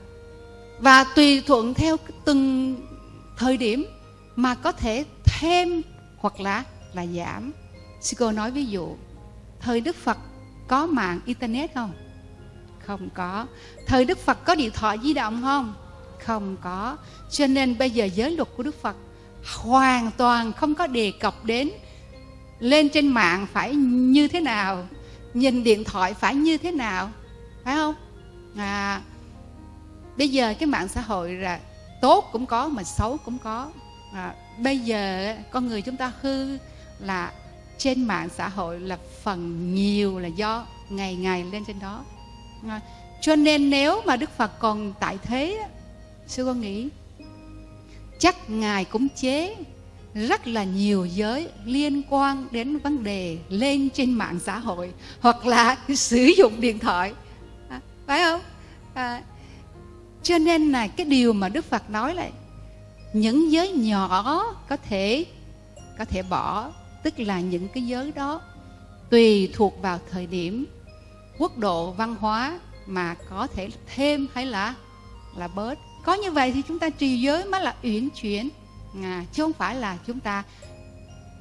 và tùy thuận theo từng thời điểm mà có thể thêm hoặc là là giảm. Sư cô nói ví dụ thời đức phật có mạng internet không? Không có. Thời đức phật có điện thoại di động không? Không có. Cho nên bây giờ giới luật của đức phật hoàn toàn không có đề cập đến lên trên mạng phải như thế nào nhìn điện thoại phải như thế nào phải không? À bây giờ cái mạng xã hội là tốt cũng có mà xấu cũng có. À, bây giờ con người chúng ta hư là trên mạng xã hội là phần nhiều là do ngày ngày lên trên đó. À, cho nên nếu mà đức phật còn tại thế sư con nghĩ chắc ngài cũng chế rất là nhiều giới liên quan đến vấn đề lên trên mạng xã hội hoặc là [laughs] sử dụng điện thoại. À, phải không? À, cho nên là cái điều mà đức phật nói là những giới nhỏ có thể có thể bỏ tức là những cái giới đó tùy thuộc vào thời điểm quốc độ văn hóa mà có thể thêm hay là là bớt. Có như vậy thì chúng ta trì giới mới là uyển chuyển à, chứ không phải là chúng ta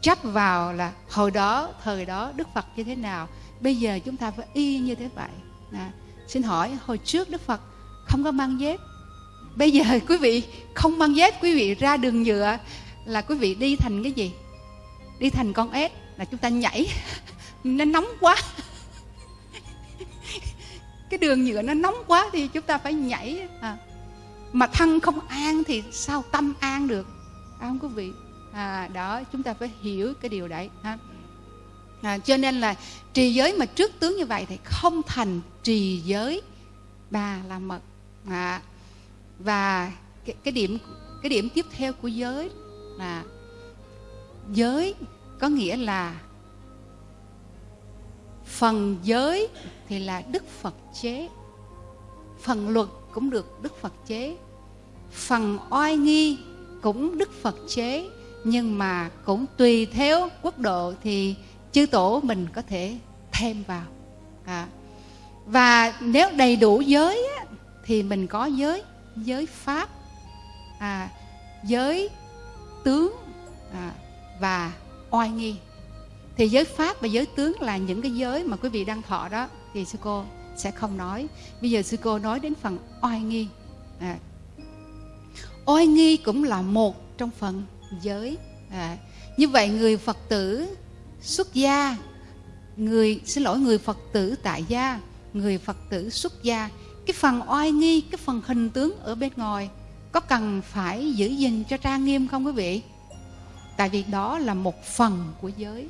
chấp vào là hồi đó thời đó đức phật như thế nào bây giờ chúng ta phải y như thế vậy. À, xin hỏi hồi trước đức phật không có mang dép. Bây giờ [laughs] quý vị không mang dép quý vị ra đường nhựa là quý vị đi thành cái gì? Đi thành con ếch là chúng ta nhảy. [laughs] Nó nóng quá. [laughs] Cái đường nhựa nó nóng quá thì chúng ta phải nhảy. À. mà thân không an thì sao tâm an được? À, không quý vị. À, đó chúng ta phải hiểu cái điều đấy ha. À, cho nên là trì giới mà trước tướng như vậy thì không thành trì giới ba la mật. À, và cái, cái điểm cái điểm tiếp theo của giới là giới có nghĩa là phần giới thì là đức phật chế. Phần luật cũng được đức phật chế. Phần oai nghi cũng đức phật chế nhưng mà cũng tùy theo quốc độ thì chư tổ mình có thể thêm vào. À. và nếu đầy đủ giới á, thì mình có giới giới pháp à, giới tướng à, và oai nghi. Thì giới pháp và giới tướng là những cái giới mà quý vị đang thọ đó thì sư cô sẽ không nói. Bây giờ sư cô nói đến phần oai nghi. À, oai nghi cũng là một trong phần giới. À, như vậy người phật tử xuất gia người xin lỗi người phật tử tại gia người phật tử xuất gia cái phần oai nghi cái phần hình tướng ở bên ngoài có cần phải giữ gìn cho trang nghiêm không quý vị? Tại vì đó là một phần của giới.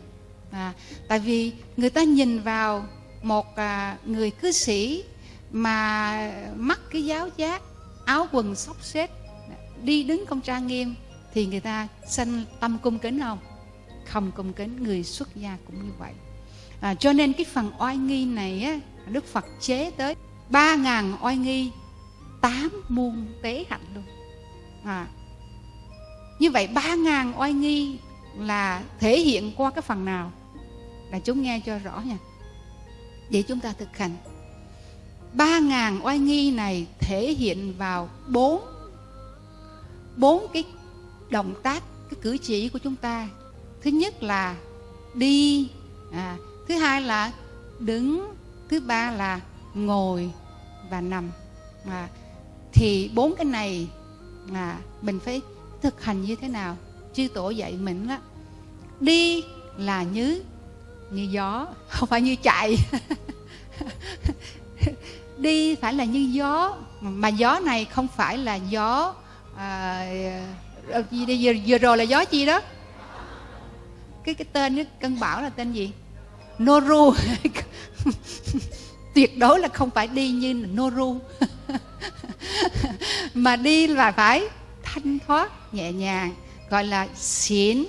À, tại vì người ta nhìn vào một à, người cư sĩ mà mắc cái giáo giác áo quần xốc xếp đi đứng không trang nghiêm thì người ta sanh tâm cung kính không? Không cung kính người xuất gia cũng như vậy. À, cho nên cái phần oai nghi này á, đức phật chế tới ba ngàn oai nghi tám muôn tế hạnh luôn. À, như vậy ba ngàn oai nghi là thể hiện qua cái phần nào? Là chúng nghe cho rõ nha. Để chúng ta thực hành. ba ngàn oai nghi này thể hiện vào bốn bốn cái động tác cái cử chỉ của chúng ta. Thứ nhất là đi à, thứ hai là đứng thứ ba là ngồi và nằm. À, thì bốn cái này là mình phải thực hành như thế nào? Chư tổ dạy mình đó đi là như như gió [laughs] không phải như chạy. [laughs] Đi phải là như gió mà gió này không phải là gió à, ờ, vừa, vừa rồi là gió chi đó? Cái cái tên cái cơn bão là tên gì? Noru. [laughs] Tuyệt đối là không phải đi như Noru. [laughs] Mà đi là phải thanh thoát nhẹ nhàng gọi là xỉn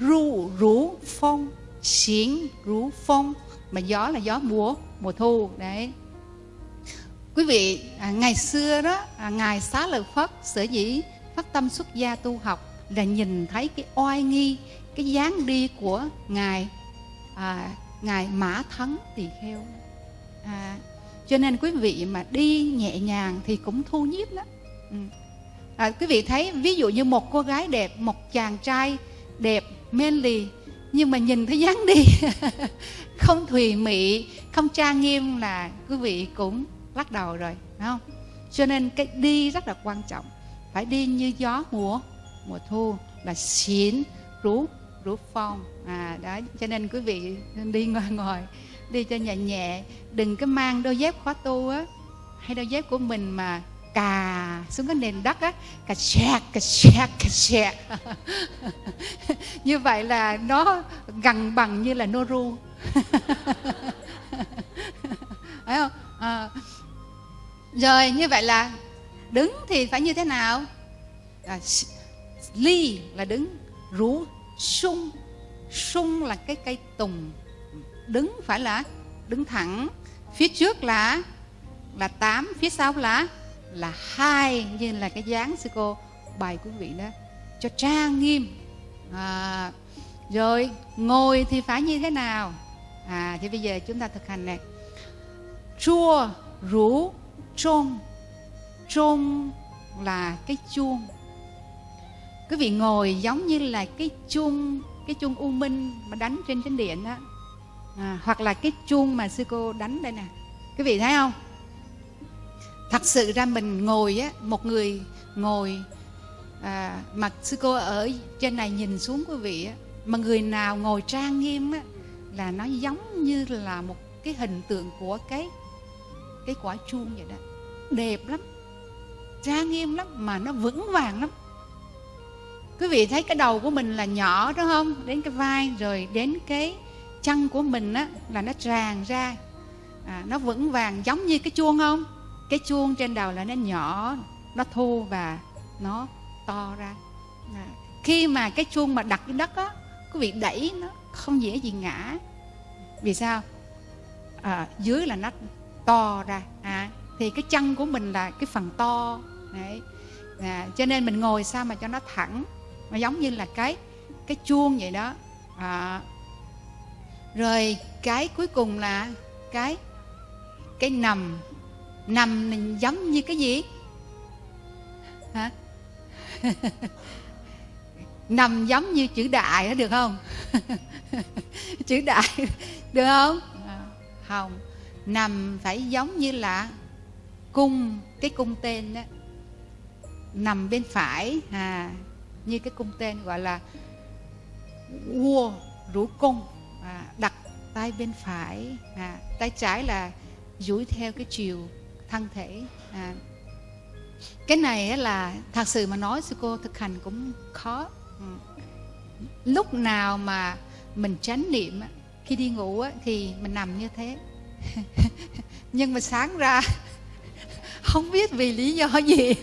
ru rú phong xỉn rú phong. Mà gió là gió mùa mùa thu đấy quý vị à, ngày xưa đó à, ngài xá lợi phất sở dĩ phát tâm xuất gia tu học là nhìn thấy cái oai nghi cái dáng đi của ngài à, ngài mã thắng tỳ kheo à, cho nên quý vị mà đi nhẹ nhàng thì cũng thu nhiếp đó ừ. à, quý vị thấy ví dụ như một cô gái đẹp một chàng trai đẹp men lì nhưng mà nhìn thấy dáng đi [laughs] không thùy mị không trang nghiêm là quý vị cũng lắc đầu rồi, phải không? Cho nên cái đi rất là quan trọng. Phải đi như gió mùa mùa thu là xỉn, rú rú phong. À đó cho nên quý vị đi ngồi ngồi, đi cho nhẹ nhẹ. Đừng có mang đôi dép khóa tu á, hay đôi dép của mình mà cà xuống cái nền đất á, cà xẹt cà xẹt cà xẹt. [laughs] Như vậy là nó gần bằng như là noru [laughs] phải không? À rồi như vậy là đứng thì phải như thế nào? À, ly là đứng rú sung. Sung là cái cây tùng. Đứng phải là đứng thẳng. Phía trước là là tám phía sau là là hai như là cái dáng sư cô bài quý vị đó cho trang nghiêm. À, rồi ngồi thì phải như thế nào? À thì bây giờ chúng ta thực hành này chua rú trôn trôn là cái chuông. Quý vị ngồi giống như là cái chuông cái chuông u minh mà đánh trên chánh điện đó à, hoặc là cái chuông mà sư cô đánh đây nè. Quý vị thấy không? Thật sự ra mình ngồi á một người ngồi à, mà sư cô ở trên này nhìn xuống quý vị á mà người nào ngồi trang nghiêm á là nó giống như là một cái hình tượng của cái cái quả chuông vậy đó. Đẹp lắm trang nghiêm lắm mà nó vững vàng lắm. Quý vị thấy cái đầu của mình là nhỏ đúng không? Đến cái vai rồi đến cái chân của mình á là nó tràn ra. À, nó vững vàng giống như cái chuông không? Cái chuông trên đầu là nó nhỏ nó thu và nó to ra. À, khi mà cái chuông mà đặt dưới đất á quý vị đẩy nó không dễ gì ngã. Vì sao? À, dưới là nó to ra. À, thì cái chân của mình là cái phần to. Đấy. À, cho nên mình ngồi sao mà cho nó thẳng mà giống như là cái cái chuông vậy đó. À, rồi cái cuối cùng là cái cái nằm. Nằm giống như cái gì? Hả? [laughs] Nằm giống như chữ đại đó được không? [laughs] Chữ đại được không? À, không nằm phải giống như là cung cái cung tên đó. Nằm bên phải à như cái cung tên gọi là vua rủ cung à, đặt tay bên phải à, tay trái là duỗi theo cái chiều thân thể à, cái này là thật sự mà nói sư cô thực hành cũng khó. Ừ. lúc nào mà mình tránh niệm khi đi ngủ thì mình nằm như thế. [laughs] nhưng mà sáng ra [laughs] không biết vì lý do gì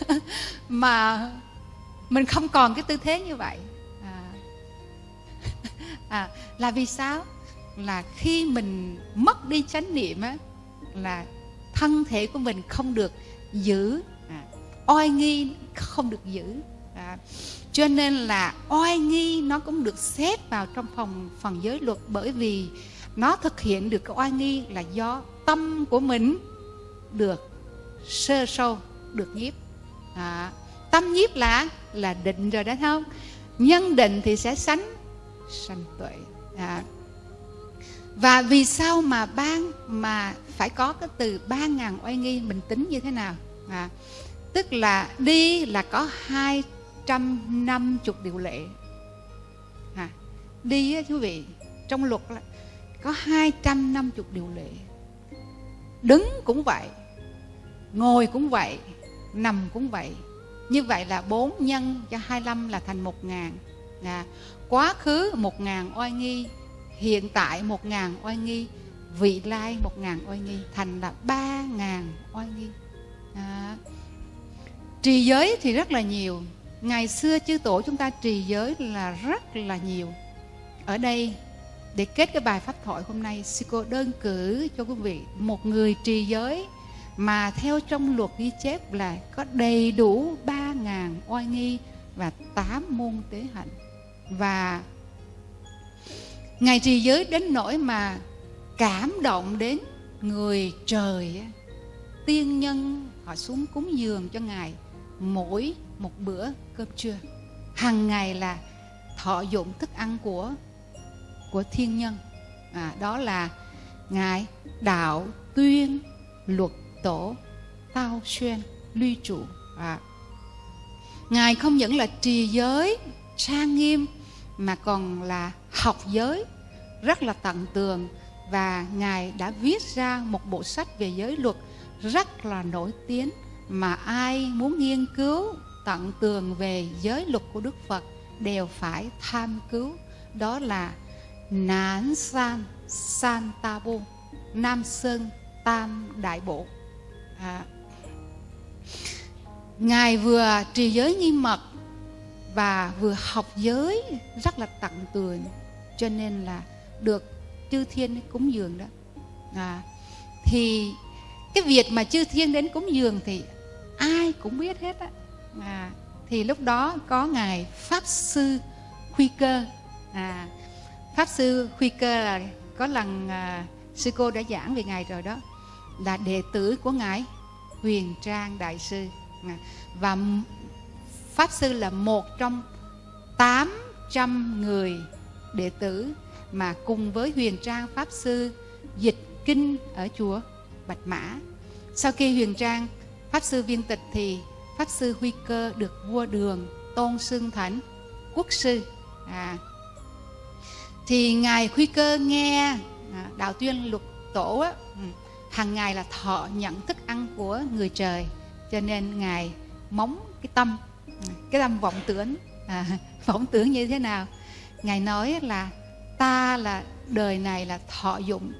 [laughs] mà mình không còn cái tư thế như vậy. À, à, là vì sao? Là khi mình mất đi chánh niệm á là thân thể của mình không được giữ. À, oai nghi không được giữ. À, cho nên là oai nghi nó cũng được xếp vào trong phòng phần giới luật bởi vì nó thực hiện được cái oai nghi là do tâm của mình được sơ sâu được nhiếp. À, tâm nhiếp là là định rồi đó không? Nhân định thì sẽ sánh sanh tuệ. À, và vì sao mà ban mà phải có cái từ ba ngàn oai nghi mình tính như thế nào? À, tức là đi là có hai trăm năm chục điều lệ. À, đi á, quý vị trong luật là có hai trăm năm chục điều lệ. Đứng cũng vậy ngồi cũng vậy nằm cũng vậy. Như vậy là bốn nhân cho 25 là thành một ngàn. À, quá khứ một ngàn oai nghi hiện tại một ngàn oai nghi vị lai một ngàn oai nghi thành là ba ngàn oai nghi. À, trì giới thì rất là nhiều. Ngày xưa chư tổ chúng ta trì giới là rất là nhiều. Ở đây để kết cái bài pháp thoại hôm nay, sư cô đơn cử cho quý vị một người trì giới mà theo trong luật ghi chép là có đầy đủ ba ngàn oai nghi và tám môn tế hạnh. Và ngài trì giới đến nỗi mà cảm động đến người trời tiên nhân họ xuống cúng dường cho ngài mỗi một bữa cơm trưa. Hàng ngày là thọ dụng thức ăn của của thiên nhân. À, đó là ngài đạo tuyên luật tổ tao xuyên luy trụ. À. ngài không những là trì giới trang nghiêm mà còn là học giới rất là tận tường. Và ngài đã viết ra một bộ sách về giới luật rất là nổi tiếng mà ai muốn nghiên cứu tận tường về giới luật của Đức Phật đều phải tham cứu. Đó là Nán San San Ta Bô Nam Sơn Tam Đại Bộ à, Ngài vừa trì giới nghiêm mật và vừa học giới rất là tận tường cho nên là được chư thiên cúng dường đó. À, thì cái việc mà chư thiên đến cúng dường thì ai cũng biết hết á. À, thì lúc đó có ngài pháp sư khuy cơ. À, pháp sư Huy cơ là có lần à, sư cô đã giảng về ngài rồi đó là đệ tử của ngài huyền trang đại sư. Và pháp sư là một trong 800 người đệ tử mà cùng với huyền trang pháp sư dịch kinh ở chùa bạch mã. Sau khi huyền trang pháp sư viên tịch thì pháp sư huy cơ được vua đường tôn xưng thánh quốc sư. À, thì ngài khuy cơ nghe à, đạo tuyên luật tổ á, ừ, hàng ngày là thọ nhận thức ăn của người trời cho nên ngài móng cái tâm ừ, cái tâm vọng tưởng à, [laughs] vọng tưởng như thế nào? Ngài nói là ta là đời này là thọ dụng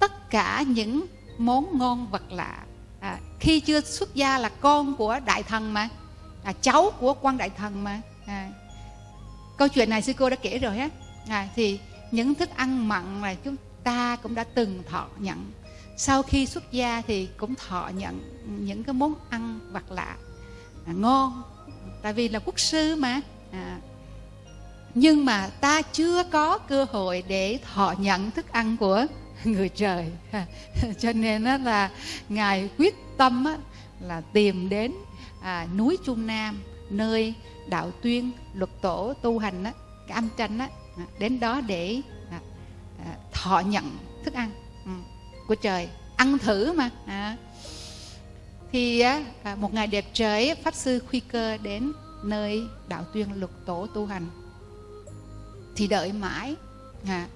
tất cả những món ngon vật lạ. À, khi chưa xuất gia là con của đại thần mà à, cháu của quan đại thần mà. À, câu chuyện này sư cô đã kể rồi á. À, thì những thức ăn mặn mà chúng ta cũng đã từng thọ nhận. Sau khi xuất gia thì cũng thọ nhận những cái món ăn vật lạ. À, ngon tại vì là quốc sư mà. À, nhưng mà ta chưa có cơ hội để thọ nhận thức ăn của [laughs] người trời. [laughs] Cho nên đó là ngài quyết tâm đó, là tìm đến à, núi trung nam nơi đạo tuyên luật tổ tu hành đó, cái âm tranh đó À, đến đó để à, à, thọ nhận thức ăn ừ, của trời. Ăn thử mà à. thì một ngày đẹp trời pháp sư khuy cơ đến nơi đạo tuyên lục tổ tu hành. Thì đợi mãi à,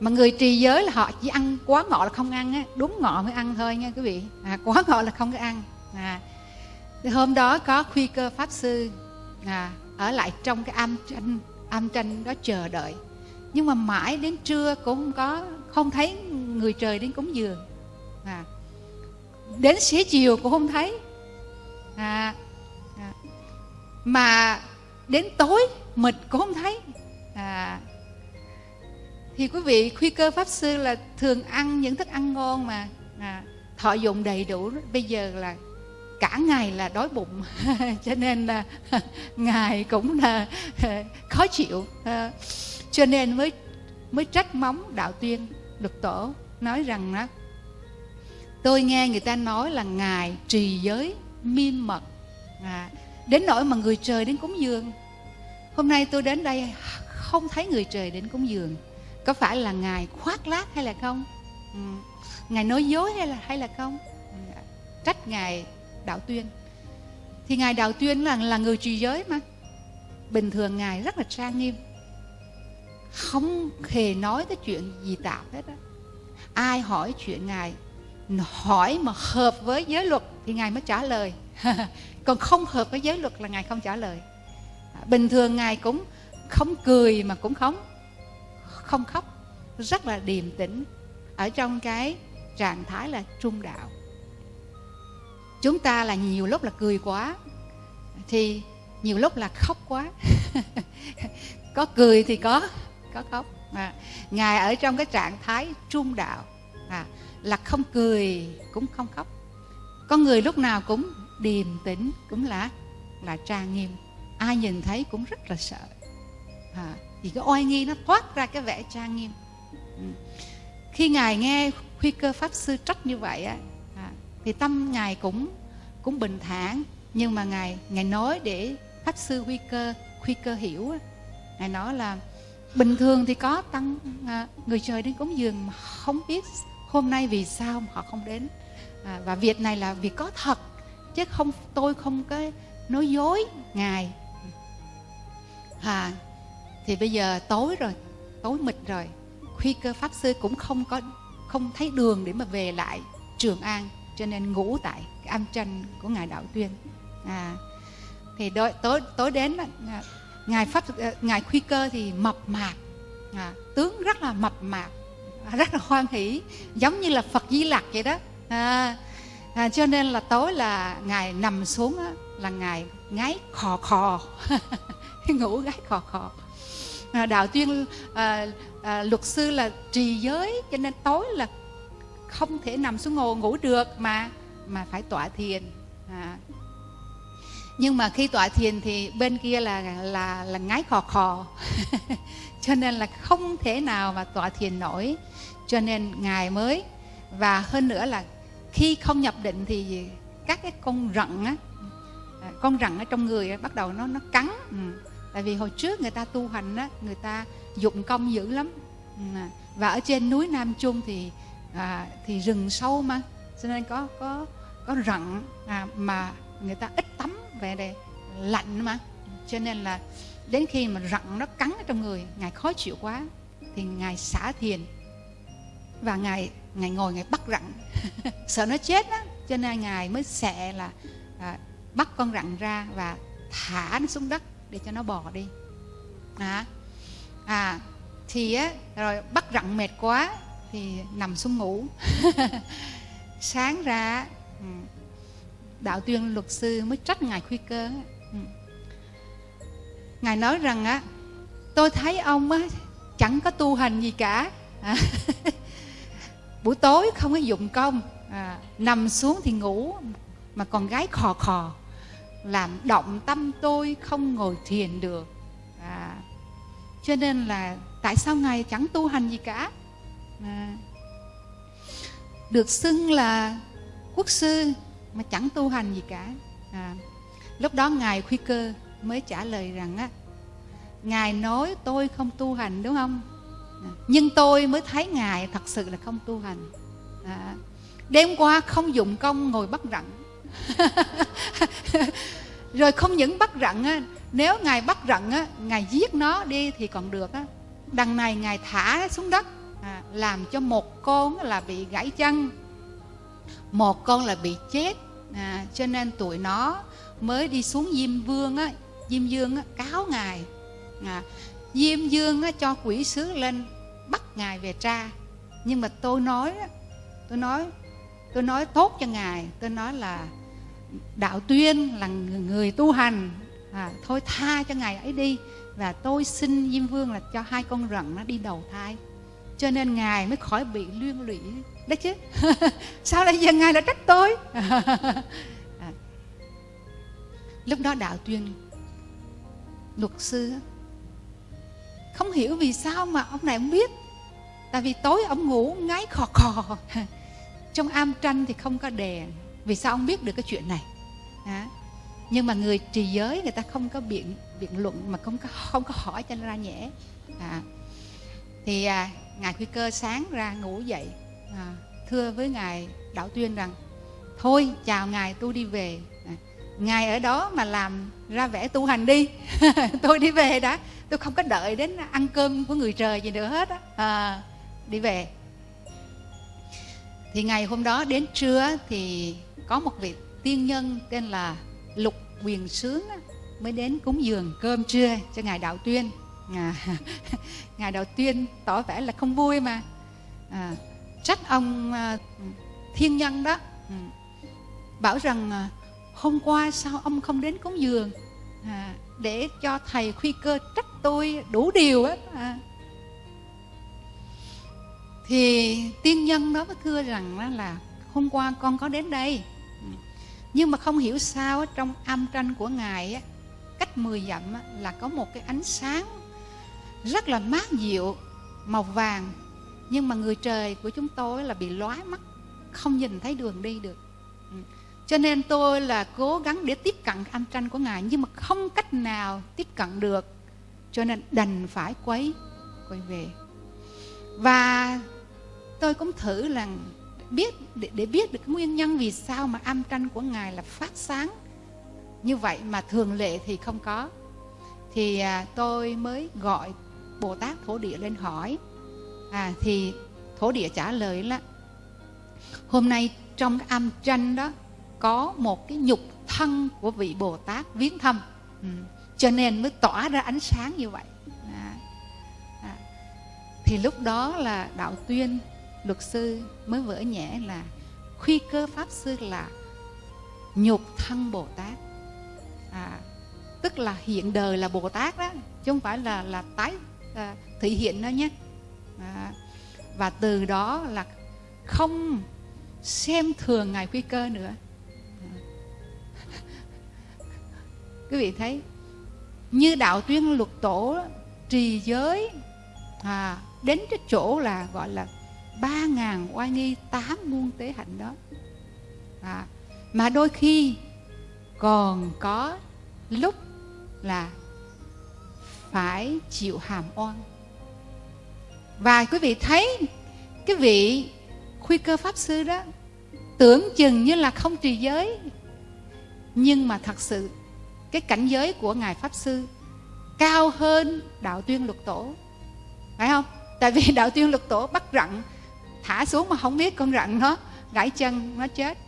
mà người trì giới là họ chỉ ăn quá ngọ là không ăn á đúng ngọ mới ăn thôi nha quý vị. À, quá [laughs] ngọ là không có ăn à, thì hôm đó có khuy cơ pháp sư à, ở lại trong cái am tranh am tranh đó chờ đợi nhưng mà mãi đến trưa cũng không có không thấy người trời đến cúng dường. À, đến xế chiều cũng không thấy. À, à, mà đến tối mịt cũng không thấy. À, thì quý vị khuy cơ pháp sư là thường ăn những thức ăn ngon mà à, thọ dụng đầy đủ. Bây giờ là cả ngày là đói bụng [laughs] cho nên là [laughs] ngài cũng là à, khó chịu. À, cho nên mới mới trách móng đạo tuyên được tổ nói rằng đó tôi nghe người ta nói là ngài trì giới miên mật à, đến nỗi mà người trời đến cúng dường. Hôm nay tôi đến đây không thấy người trời đến cúng dường. Có phải là ngài khoác lác hay là không? Ừ. ngài nói dối hay là hay là không? Ừ. trách ngài đạo tuyên. Thì ngài đạo tuyên là là người trì giới mà. Bình thường ngài rất là trang nghiêm không hề nói cái chuyện gì tạp hết á. Ai hỏi chuyện ngài, hỏi mà hợp với giới luật thì ngài mới trả lời. [laughs] Còn không hợp với giới luật là ngài không trả lời. Bình thường ngài cũng không cười mà cũng không không khóc. Rất là điềm tĩnh. Ở trong cái trạng thái là trung đạo. Chúng ta là nhiều lúc là cười quá, thì nhiều lúc là khóc quá. [laughs] Có cười thì có có khóc. À, ngài ở trong cái trạng thái trung đạo. À, là không cười cũng không khóc. Con người lúc nào cũng điềm tĩnh cũng là là trang nghiêm. Ai nhìn thấy cũng rất là sợ. À, thì cái oai nghi nó thoát ra cái vẻ trang nghiêm. Ừ. khi ngài nghe khuy cơ pháp sư trách như vậy á à, thì tâm ngài cũng cũng bình thản. Nhưng mà ngài ngài nói để pháp sư khuy cơ khuy cơ hiểu á ngài nói là bình thường thì có tăng à, người trời đến cúng dường mà không biết hôm nay vì sao mà họ không đến. À, và việc này là việc có thật chứ không tôi không có nói dối ngài. À thì bây giờ tối rồi tối mịt rồi khuy cơ pháp sư cũng không có không thấy đường để mà về lại trường an cho nên ngủ tại cái am tranh của ngài đạo tuyên. À thì đôi, tối, tối đến à, ngài pháp ờ, ngài khuy cơ thì mập mạp. À, tướng rất là mập mạp rất là hoan hỷ giống như là phật di lặc vậy đó. À, à, cho nên là tối là ngài nằm xuống á, là ngài ngáy khò khò [laughs] ngủ gáy khò khò. À, đạo tuyên à, à, luật sư là trì giới cho nên tối là không thể nằm xuống ngồi ngủ được mà mà phải tọa thiền. À nhưng mà khi tọa thiền thì bên kia là là là ngái khò khò. [laughs] Cho nên là không thể nào mà tọa thiền nổi. Cho nên ngài mới và hơn nữa là khi không nhập định thì các cái con rận á à, con rận ở trong người bắt đầu nó nó cắn. Ừ. tại vì hồi trước người ta tu hành á người ta dụng công dữ lắm. Ừ. và ở trên núi Nam Trung thì à, thì rừng sâu mà. Cho nên có có có rận à, mà người ta ít tắm về đây lạnh mà. Cho nên là đến khi mà rận nó cắn ở trong người ngài khó chịu quá thì ngài xả thiền và ngài ngài ngồi ngài bắt rặn [laughs] sợ nó chết á cho nên ngài mới xẹ là à, bắt con rặn ra và thả nó xuống đất để cho nó bò đi. À, à thì á rồi bắt rặn mệt quá thì nằm xuống ngủ. [laughs] Sáng ra đạo tuyên luật sư mới trách ngài khuy cơ. Ừ. Ngài nói rằng á tôi thấy ông á chẳng có tu hành gì cả. À, [laughs] buổi tối không có dụng công à, nằm xuống thì ngủ mà còn gái khò khò làm động tâm tôi không ngồi thiền được. À, cho nên là tại sao ngài chẳng tu hành gì cả? À, được xưng là quốc sư mà chẳng tu hành gì cả. À, lúc đó ngài khuy cơ mới trả lời rằng á ngài nói tôi không tu hành đúng không? À, Nhưng tôi mới thấy ngài thật sự là không tu hành. À, đêm qua không dụng công ngồi bắt rặn. [laughs] Rồi không những bắt rặn á, nếu ngài bắt rặn á, ngài giết nó đi thì còn được á. đằng này ngài thả xuống đất à, làm cho một con là bị gãy chân một con là bị chết à, cho nên tụi nó mới đi xuống diêm vương á diêm dương á, cáo ngài. À, diêm dương á, cho quỷ sứ lên bắt ngài về tra. Nhưng mà tôi nói tôi nói tôi nói tốt cho ngài. Tôi nói là đạo tuyên là người tu hành. À, thôi tha cho ngài ấy đi. Và tôi xin diêm vương là cho hai con rận nó đi đầu thai. Cho nên ngài mới khỏi bị liên lụy đấy chứ. [laughs] Sao lại giờ ngài lại trách tôi? [laughs] À. lúc đó đạo tuyên luật sư không hiểu vì sao mà ông này không biết. Tại vì tối ông ngủ ngáy khò khò. [laughs] Trong am tranh thì không có đèn. Vì sao ông biết được cái chuyện này? À. nhưng mà người trì giới người ta không có biện biện luận mà không có không có hỏi cho nó ra nhẽ. À. thì à, ngài quy cơ sáng ra ngủ dậy à, thưa với ngài đạo tuyên rằng thôi chào ngài tôi đi về. À, ngài ở đó mà làm ra vẻ tu hành đi. [laughs] Tôi đi về đã. Tôi không có đợi đến ăn cơm của người trời gì nữa hết á. À, đi về. Thì ngày hôm đó đến trưa thì có một vị tiên nhân tên là lục quyền sướng mới đến cúng dường cơm trưa cho ngài đạo tuyên. À, [laughs] ngài đạo tuyên tỏ vẻ là không vui mà. À, trách ông à, thiên nhân đó. Ừ. Bảo rằng à, hôm qua sao ông không đến cúng dường? À, để cho thầy khuy cơ trách tôi đủ điều á. À. thì tiên nhân đó mới thưa rằng là hôm qua con có đến đây. Ừ. Nhưng mà không hiểu sao trong âm tranh của ngài á, cách 10 dặm là có một cái ánh sáng rất là mát dịu màu vàng nhưng mà người trời của chúng tôi là bị lóa mắt không nhìn thấy đường đi được. Ừ. Cho nên tôi là cố gắng để tiếp cận âm tranh của ngài nhưng mà không cách nào tiếp cận được. Cho nên đành phải quấy quay về. Và tôi cũng thử là biết để, để biết được nguyên nhân vì sao mà âm tranh của ngài là phát sáng. Như vậy mà thường lệ thì không có. Thì à, tôi mới gọi bồ tát thổ địa lên hỏi à thì thổ địa trả lời là hôm nay trong cái âm tranh đó có một cái nhục thân của vị bồ tát viếng thăm ừ. cho nên mới tỏa ra ánh sáng như vậy à. À. thì lúc đó là đạo tuyên luật sư mới vỡ nhẹ là khuy cơ pháp sư là nhục thân bồ tát à, tức là hiện đời là bồ tát đó chứ không phải là là tái à, thị hiện đó nhé à, và từ đó là không xem thường ngài quy cơ nữa. Quý vị thấy như đạo tuyên luật tổ trì giới à, đến cái chỗ là gọi là ba ngàn oai nghi tám muôn tế hạnh đó. À, mà đôi khi còn có lúc là phải chịu hàm oan và quý vị thấy cái vị khuy cơ pháp sư đó tưởng chừng như là không trì giới. Nhưng mà thật sự cái cảnh giới của ngài pháp sư cao hơn đạo tuyên luật tổ. Phải không? Tại vì [laughs] đạo tuyên luật tổ bắt rặn thả xuống mà không biết con rặn nó gãy chân nó chết.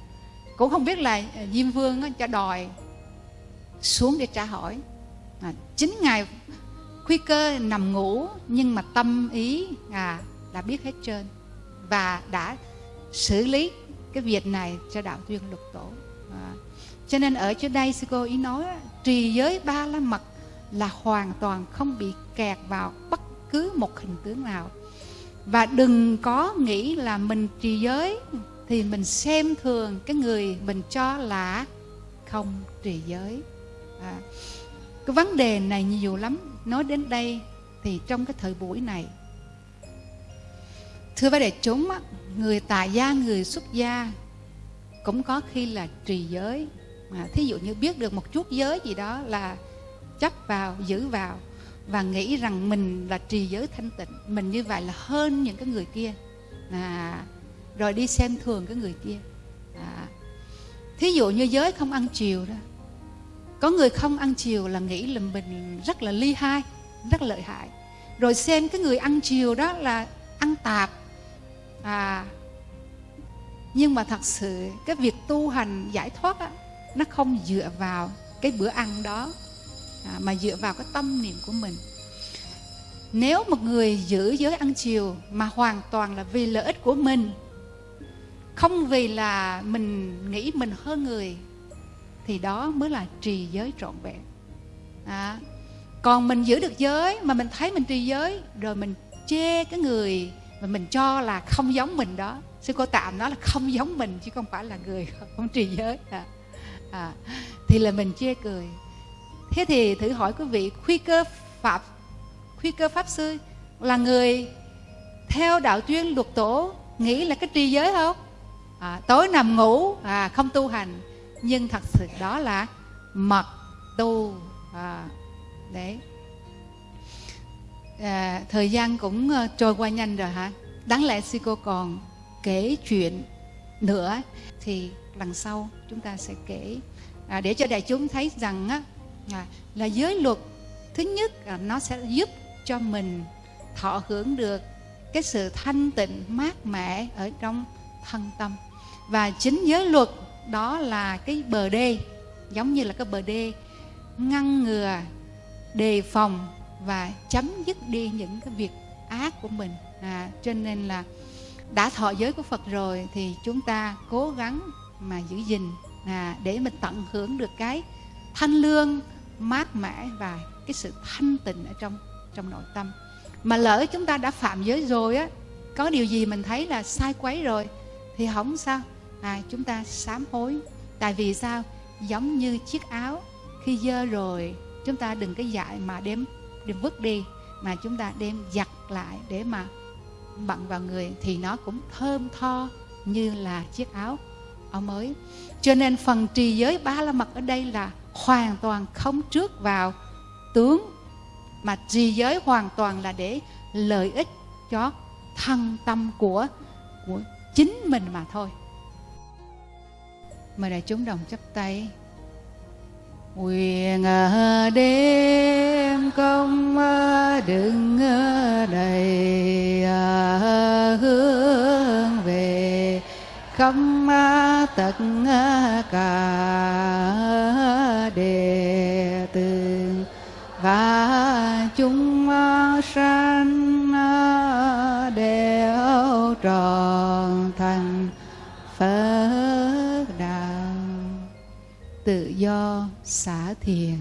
Cũng không biết là diêm vương nó cho đòi xuống để trả hỏi. À, chính ngài khuy cơ nằm ngủ nhưng mà tâm ý à đã biết hết trơn và đã xử lý cái việc này cho đạo tuyên lục tổ. À, cho nên ở chỗ đây sư cô ý nói trì giới ba la mật là hoàn toàn không bị kẹt vào bất cứ một hình tướng nào. Và đừng có nghĩ là mình trì giới thì mình xem thường cái người mình cho là không trì giới. À, cái vấn đề này nhiều lắm nói đến đây thì trong cái thời buổi này thưa với đại chúng người tài gia người xuất gia cũng có khi là trì giới. Mà thí dụ như biết được một chút giới gì đó là chấp vào giữ vào và nghĩ rằng mình là trì giới thanh tịnh mình như vậy là hơn những cái người kia. À, rồi đi xem thường cái người kia. À, thí dụ như giới không ăn chiều đó có người không ăn chiều là nghĩ là mình rất là ly hai rất lợi hại. Rồi xem cái người ăn chiều đó là ăn tạp. À nhưng mà thật sự cái việc tu hành giải thoát á, nó không dựa vào cái bữa ăn đó à, mà dựa vào cái tâm niệm của mình. Nếu một người giữ giới ăn chiều mà hoàn toàn là vì lợi ích của mình không vì là mình nghĩ mình hơn người thì đó mới là trì giới trọn vẹn. À, còn mình giữ được giới mà mình thấy mình trì giới rồi mình chê cái người mà mình cho là không giống mình đó. Sư cô tạm nói là không giống mình chứ không phải là người [laughs] không trì giới. À, à, thì là mình chê cười. Thế thì thử hỏi quý vị khuy cơ pháp khuy cơ pháp sư là người theo đạo tuyên luật tổ nghĩ là cái trì giới không? À, tối nằm ngủ à, không tu hành nhưng thật sự đó là mật tu à, đấy. À, thời gian cũng ờ, trôi qua nhanh rồi hả? Đáng lẽ sư cô còn kể chuyện nữa thì lần sau chúng ta sẽ kể. À, để cho đại chúng thấy rằng á, à, là giới luật thứ nhất là nó sẽ giúp cho mình thọ hưởng được cái sự thanh tịnh mát mẻ ở trong thân tâm. Và chính giới luật đó là cái bờ đê giống như là cái bờ đê ngăn ngừa đề phòng và chấm dứt đi những cái việc ác của mình. À, cho nên là đã thọ giới của Phật rồi thì chúng ta cố gắng mà giữ gìn à, để mình tận hưởng được cái thanh lương mát mẻ và cái sự thanh tịnh ở trong trong nội tâm. Mà lỡ chúng ta đã phạm giới rồi á có điều gì mình thấy là sai quấy rồi thì không sao? À, chúng ta sám hối. Tại vì sao? Giống như chiếc áo khi dơ rồi chúng ta đừng cái dại mà đem đem vứt đi mà chúng ta đem giặt lại để mà bận vào người thì nó cũng thơm tho như là chiếc áo. Áo mới cho nên phần trì giới ba la mật ở đây là hoàn toàn không trước vào tướng mà trì giới hoàn toàn là để lợi ích cho thân tâm của của chính mình mà thôi mời đại chúng đồng chấp tay. Nguyện à, đêm công à, đừng à, đầy hướng về không tất cả đệ tử và chúng sanh tự do xả thiền.